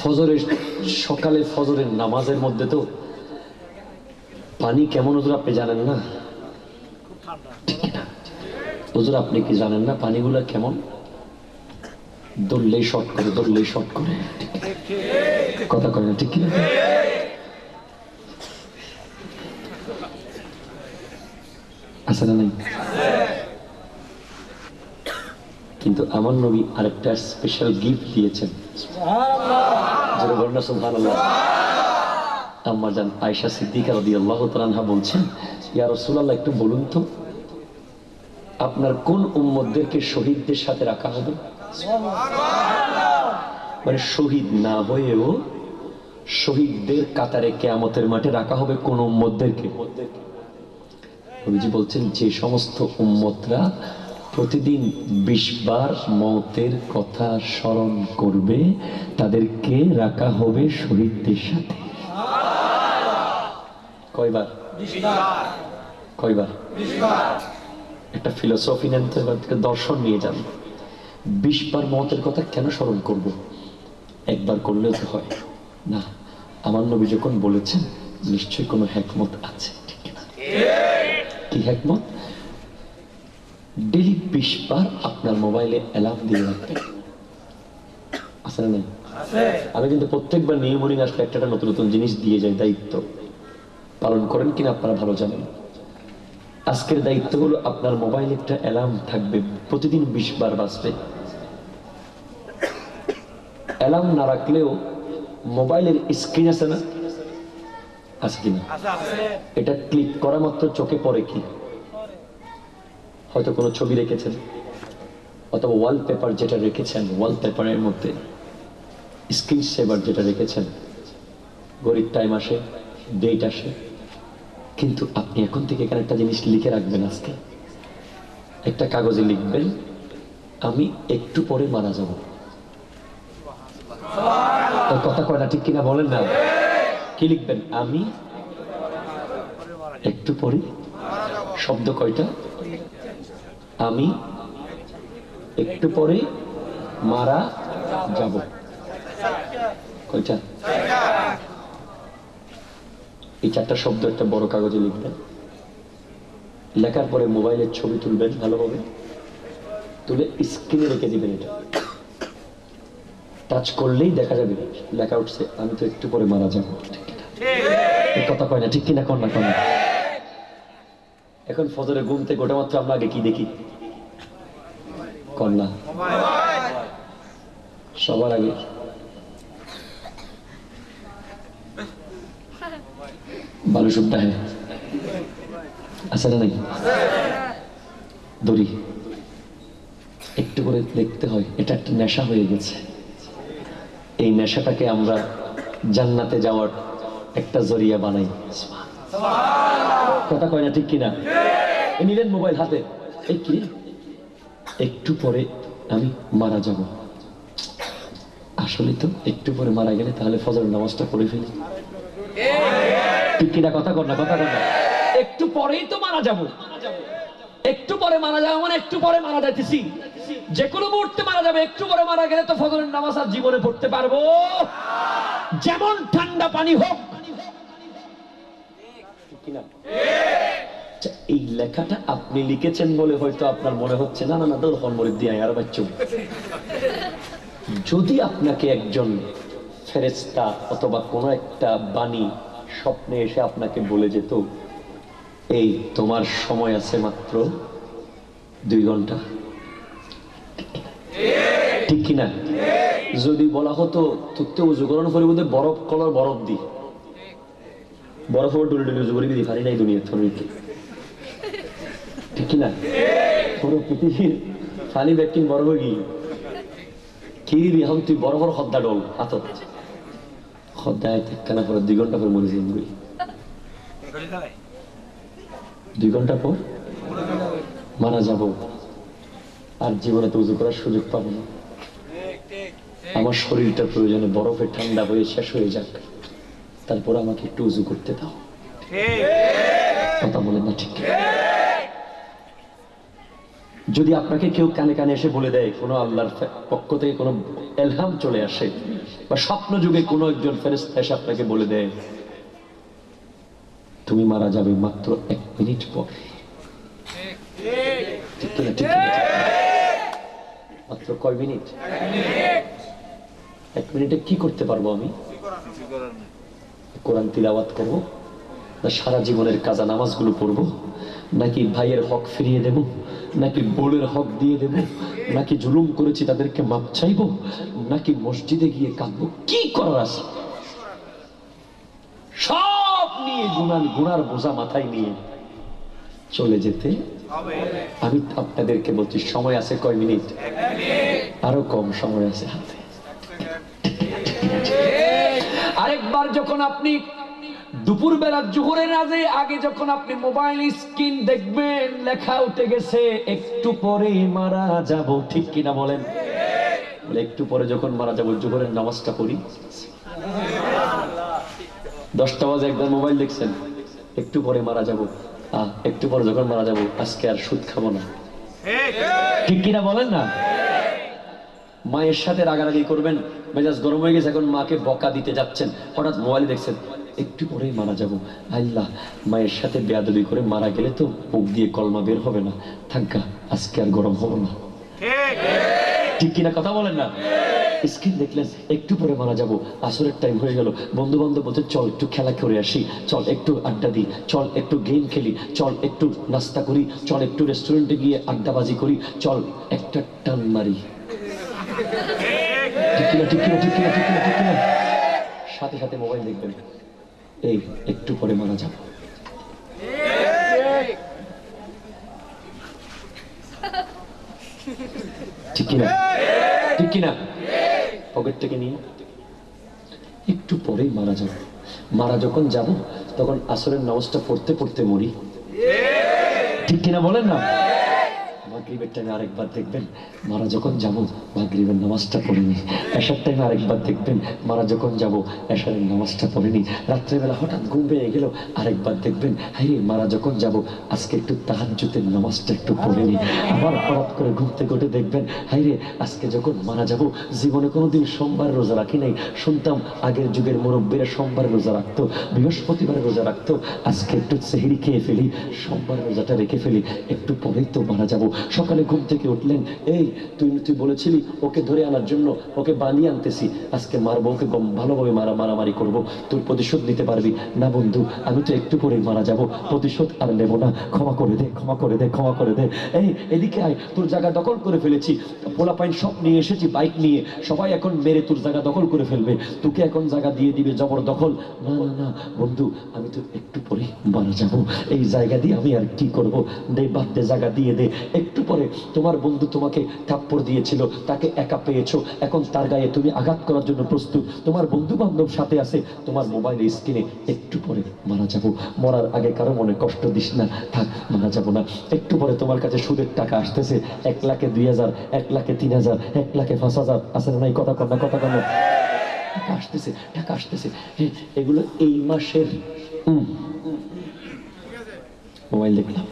ফজরের সকালে ফজরের নামাজের মধ্যে তো পানি কেমন হুজুর আপনি জানেন না? হুজুর, আপনি কি জানেন না পানিগুলা কেমন? দৌড়লেই শর্ট করে, দৌড়লেই শর্ট করে। কথা কয় না, ঠিক কিনা? আছে না নাই? কিন্তু আমার নবী আরেকটা স্পেশাল গিফট দিয়েছেন। আপনার কোন উম্মদেরকে শহীদদের সাথে রাখা হবে? মানে শহীদ না হয়েও শহীদদের কাতারে কেয়ামতের মাঠে রাখা হবে কোন উম্মদেরকে বলছেন যে সমস্ত উম্মতরা প্রতিদিন বিশ বার মৌতের কথা স্মরণ করবে তাদেরকে রাখা হবে শহীদদের সাথে। কয়বার? কয়বার? একটা ফিলোসফি নেন দর্শন নিয়ে যান। বিশ বার মতের কথা কেন স্মরণ করব? একবার করলেও তো হয়। না আমার নবী যখন বলেছেন নিশ্চয়ই কোনো হ্যাকমত আছে ঠিক না কি হ্যাকমত? ডেলি বিশ বার আপনার মোবাইলে অ্যালার্ম দিয়ে রাখবেন। আছে না আমি কিন্তু প্রত্যেকবার নিয়ে মর্নিং আসলে একটা একটা নতুন নতুন জিনিস দিয়ে যাই দায়িত্ব। পালন করেন কিনা আপনারা ভালো জানেন। আজকের দায়িত্ব হলো আপনার মোবাইলে একটা অ্যালার্ম থাকবে প্রতিদিন বিশ বার বাজবে। অ্যালার্ম না রাখলেও মোবাইলের স্ক্রিন আছে না? আছে কিনা? এটা ক্লিক করা মাত্র চোখে পড়ে কি? হয়তো কোনো ছবি রেখেছেন, অথবা ওয়ালপেপার যেটা রেখেছেন ওয়ালপেপারের মধ্যে স্ক্রিন সেভার যেটা রেখেছেন, গরিব টাইম আসে ডেট আসে, কিন্তু আপনি এখন থেকে এখানে একটা জিনিস লিখে রাখবেন আজকে। একটা কাগজে লিখবেন, আমি একটু পরে মারা যাব। কথা কয় না, ঠিক কিনা বলেন না? কি লিখবেন? আমি একটু পরে? শব্দ কয়টা? আমি একটু পরে মারা যাব। কয়টা এই চারটা শব্দ একটা বড় কাগজে লিখবেন। লেখার পরে মোবাইলের ছবি তুলবেন ভালোভাবে তুলে স্ক্রিনে রেখে দিবেন এটা। টাচ করলেই দেখা যাবে। লেখা উঠছে আমি তো একটু পরে মারা যাব। ঠিক কথা কয় না ঠিক কিনা কন না কন না। এখন ফজরে ঘুম থেকে ওটা মাত্র আমরা আগে কি দেখি? কন্যা। সবার আগে। বালু সুটটা হ্যাঁ আছে না নাই দড়ি। একটু করে দেখতে হয়, এটা একটা নেশা হয়ে গেছে। এই নেশাটাকে আমরা জান্নাতে যাওয়ার একটা জরিয়া বানাই। কথা কয় না ঠিক কিনা? নিলেন মোবাইল হাতে। এই কি? একটু পরে আমি মারা যাব। আসলে তো একটু পরে মারা গেলে তাহলে ফজর নামাজটা পড়ে ফেলি। ঠিক কিনা? কথা কর না, কথা কর না। একটু পরেই তো মারা যাব। একটু পরে মারা যাব মানে একটু পরে মারা যাইতেছি। যে কোনো মুহূর্তে মারা যাবে। একটু পরে মারা গেলে তো ফজরের নামাজ আর জীবনে পড়তে পারব। যেমন ঠান্ডা পানি হোক কিনা? আচ্ছা, এই লেখাটা আপনি লিখেছেন বলে হয়তো আপনার মনে হচ্ছে না না না তোর হলমরিদ দিয়ে আর বাচ্চু যদি আপনাকে একজন ফেরেস্তা অথবা কোনো একটা বাণী স্বপ্নে এসে আপনাকে বলে যেত এই তোমার সময় আছে মাত্র দুই ঘণ্টা। ঠিক কিনা? যদি বলা হতো তুতে উজু করানোর পরিবর্তে বরফ কলার বরফ দি। বরফ ওপর ডুলে ডুলে দিদি পারি নাই দুনিয়া থরিকে ঠিক কিনা পুরো পৃথিবীর পানি ব্যাকটিং বরফ হয়ে গিয়ে কি দিবি তুই বড় বড় খদ্দা ডল হাতত। খদ্দায় কেনা পরে, দুই ঘণ্টা পর মরে যাই দুই ঘণ্টা পর? মারা যাব। আর জীবনে তো উজু করার সুযোগ পাবো না। আমার শরীরটা প্রয়োজনে বরফে ঠান্ডা হয়ে শেষ হয়ে যাক। তারপর আমাকে একটু উজু করতে দাও। কথা বলেন না ঠিক। যদি আপনাকে কেউ কানে কানে এসে বলে দেয়, কোনো আল্লাহর পক্ষ থেকে কোনো এলহাম চলে আসে, বা স্বপ্ন যুগে কোনো একজন ফেরেস্তা এসে আপনাকে বলে দেয়, তুমি মারা যাবে মাত্র এক মিনিট পর। মাত্র কয় মিনিট? এক মিনিটে কি করতে পারব আমি? কোরআন তিলাওয়াত করব, না সারা জীবনের কাজা নামাজগুলো পড়ব, নাকি ভাইয়ের হক ফিরিয়ে দেব, নাকি বোনের হক দিয়ে দেব, নাকি জুলুম করেছি তাদেরকে মাপ চাইব, নাকি মসজিদে গিয়ে কাঁদবো? কি করার আছে? সব নিয়ে গুণার গুণার বোঝা মাথায় নিয়ে চলে যেতে। আমি আপনাদেরকে বলছি, সময় আছে কয় মিনিট? আরও কম সময় আছে হাতে। আরেকবার যখন আপনি দুপুর বেলা জোহরের আগে আগে যখন আপনি মোবাইল স্ক্রিন দেখবেন লেখা উঠে গেছে একটু পরে মারা যাব। ঠিক কিনা বলেন? একটু পরে যখন মারা যাব জোহরের নামাজটা পড়ি। দশটা বাজে একবার মোবাইল দেখছেন একটু পরে মারা যাব। আহ একটু পরে যখন মারা যাব আজকে আর সুদ খাব না। ঠিক কিনা বলেন না? মায়ের সাথে রাগারাগি করবেন, মেজাজ গরম হয়ে গেছে, এখন মাকে বকা দিতে যাচ্ছেন। হঠাৎ মোবাইল দেখছেন, একটু পরেই মারা যাব। আল্লাহ, মায়ের সাথে বেয়াদবি করে মারা গেলে তো মুখ দিয়ে কলমা বের হবে না। থাকা আজকে আর গরম হব না। ঠিক কিনা কথা বলেন না? স্ক্রিন দেখলেন, একটু পরে মারা যাব। আসরের টাইম হয়ে গেল। বন্ধু বান্ধব বলতে চল একটু খেলা করে আসি। চল একটু আড্ডা দিই। চল একটু গেম খেলি। চল একটু নাস্তা করি। চল একটু রেস্টুরেন্টে গিয়ে আড্ডাবাজি করি। চল একটা টান মারি। সাথে সাথে মোবাইল দেখবেন। এই, একটু পরে মারা যাব। ঠিক কিনা? পকেট থেকে নিয়ে একটু পরেই মারা যাব। মারা যখন যাব, তখন আসরের নামাজটা পড়তে পড়তে মরি। ঠিক কিনা বলেন না? আরেকবার দেখবেন। মারা যখন যাব, মাগরিবের নামাজটা পড়িনি। এশার টাইমে আরেকবার দেখবেন। মারা যখন যাব, এশারের নামাজটা পড়িনি। রাত্রেবেলা হঠাৎ ঘুম পেয়ে গেল, আরেকবার দেখবেন। হাই মারা যখন যাব, আজকে একটু নামাজটা একটু পড়িনি। আবার হঠাৎ করে দেখবেন আজকে যখন মারা যাব, জীবনে কোনোদিন সোমবার রোজা রাখি নাই। শুনতাম আগের যুগের মুরব্বীরা সোমবার রোজা রাখতো, বৃহস্পতিবার রোজা রাখতো। আজকে একটু সেহরি খেয়ে ফেলি, সোমবার রোজাটা রেখে ফেলি। একটু পরেই তো মারা যাব। সকালে ঘুম থেকে উঠলেন, এই, তুই তুই বলেছিলি ওকে ধরে আনার জন্য, ওকে বানিয়ে আনতেছি। আজকে মার বউকে গম- ভালোভাবে মারা, মারামারি করব। তোর প্রতিশোধ নিতে পারবি? না বন্ধু, আমি তো একটু পরেই মারা যাব। প্রতিশোধ আর নেব না। ক্ষমা করে দে, ক্ষমা করে দে, ক্ষমা করে দে। এই, এদিকে আয়, তোর জায়গা দখল করে ফেলেছি। পোলা পাইন সব নিয়ে এসেছি, বাইক নিয়ে। সবাই এখন মেরে তোর জায়গা দখল করে ফেলবে। তোকে এখন জায়গা দিয়ে দিবে জবর দখল। না না না, বন্ধু, আমি তো একটু পরে মারা যাব। এই জায়গা দিয়ে আমি আর কি করব? দে, বাদ দে, জায়গা দিয়ে দে। একটু পরে তোমার বন্ধু তোমাকে থাপ্পড় দিয়েছিল, তাকে একা পেয়েছ। এখন তার গায়ে তুমি আঘাত করার জন্য প্রস্তুত। তোমার বন্ধু বান্ধব সাথে আছে, তোমার মোবাইল স্ক্রিনে একটু পরে মারা যাব। মরার আগে কারও মনে কষ্ট দিস না, থাক, মারা যাব না। একটু পরে তোমার কাছে সুদের টাকা আসতেছে। এক লাখে দুই হাজার, এক লাখে তিন হাজার, এক লাখে পাঁচ হাজার। আছে না কথা না কথা না। টাকা আসতেছে টাকা আসতেছে। এগুলো এই মাসের। মোবাইল দেখলাম।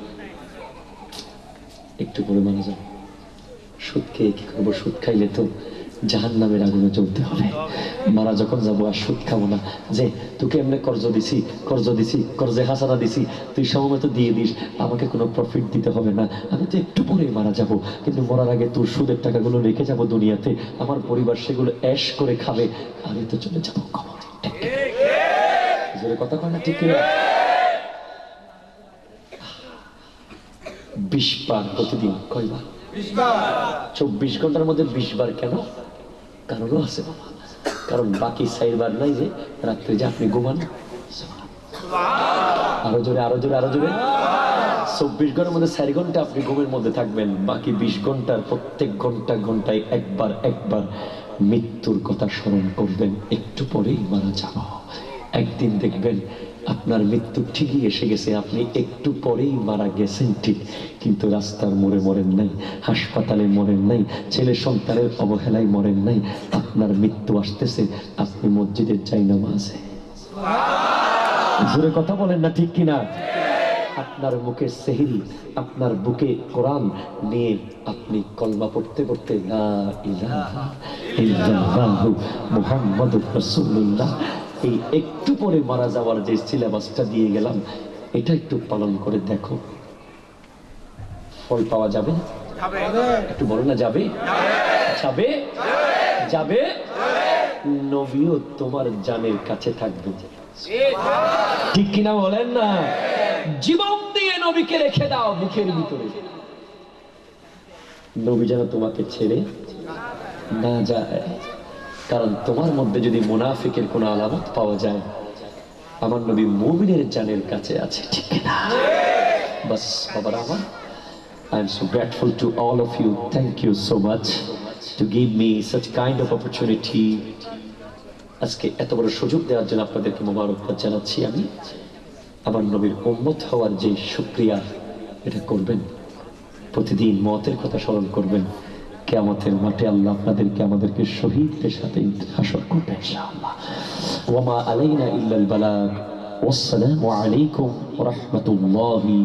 একটু পরে মারা যাবে। সুদ খেয়ে কি করব? সুদ খাইলে তো জাহান নামের আগুনে চলতে হবে। মারা যখন যাব আর সুদ খাব না। যে, তোকে এমনি কর্জ দিছি কর্জ দিছি, কর্জে হাসানা দিছি, তুই সময় তো দিয়ে দিস, আমাকে কোনো প্রফিট দিতে হবে না। আমি তো একটু পরেই মারা যাব। কিন্তু মরার আগে তোর সুদের টাকাগুলো রেখে যাব দুনিয়াতে। আমার পরিবার সেগুলো অ্যাশ করে খাবে। আমি তো চলে যাব কথা কয় না ঠিক বিশ বার প্রতিদিন, কয়বার? চব্বিশ ঘণ্টার মধ্যে বিশ বার কেন? কারণও আছে বাবা। কারণ বাকি চার বার নাই যে, রাত্রে যে আপনি ঘুমান। আরও জোরে আরও জোরে আরও জোরে। চব্বিশ ঘণ্টার মধ্যে চার ঘণ্টা আপনি ঘুমের মধ্যে থাকবেন। বাকি বিশ ঘণ্টার প্রত্যেক ঘণ্টা, ঘন্টায় একবার একবার মৃত্যুর কথা স্মরণ করবেন। একটু পরেই মারা যাব। একদিন দেখবেন আপনার মৃত্যু ঠিকই এসে গেছে, আপনি একটু পরেই মারা গেছেন ঠিক, কিন্তু রাস্তার মোড়ে মরেন নাই, হাসপাতালে মরেন নাই, ছেলে সন্তানের অবহেলায় মরেন নাই, আপনার মৃত্যু আসতেছে, আপনি মসজিদের চাই নামাজে জোরে কথা বলেন না ঠিক কিনা? আপনার মুখে সেহরি, আপনার বুকে কোরআন নিয়ে আপনি কলমা পড়তে পড়তে না ইলাহা ইল্লাল্লাহু, মুহাম্মাদুর রাসূলুল্লাহ এই একটু পরে মারা যাওয়ার যে সিলেবাসটা দিয়ে গেলাম এটা একটু পালন করে দেখো। ফল পাওয়া যাবে? একটু বলো না যাবে? যাবে? যাবে? নবীও তোমার জানের কাছে থাকবে। ঠিক কিনা বলেন না? জীবন দিয়ে নবীকে রেখে দাও বুকের ভিতরে। নবী যেন তোমাকে ছেড়ে না যায়। কারণ তোমার মধ্যে যদি মুনাফিকের কোনো আলামত পাওয়া যায়, আমার নবী মুমিনের জানের কাছে আছে, ঠিক না বাস, বাবার আমার, I am so grateful to all of you. Thank you so much to give me such kind of opportunity. আজকে এত বড় সুযোগ দেওয়ার জন্য আপনাদেরকে মোবারকবাদ জানাচ্ছি আমি আমার নবীর উম্মত হওয়ার যে শুক্রিয়া, এটা করবেন প্রতিদিন মতের কথা স্মরণ করবেন কেয়ামতের মাঠে আল্লাহ আপনাদেরকে আমাদেরকে শহীদদের সাথে হাসর করবে ইনশাআল্লাহ। ওয়ামা আলাইনা ইল্লাল বালাগ। ওয়াসসালামু আলাইকুম ওয়া রাহমাতুল্লাহি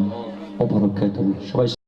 ওয়া বারাকাতুহু। সবাই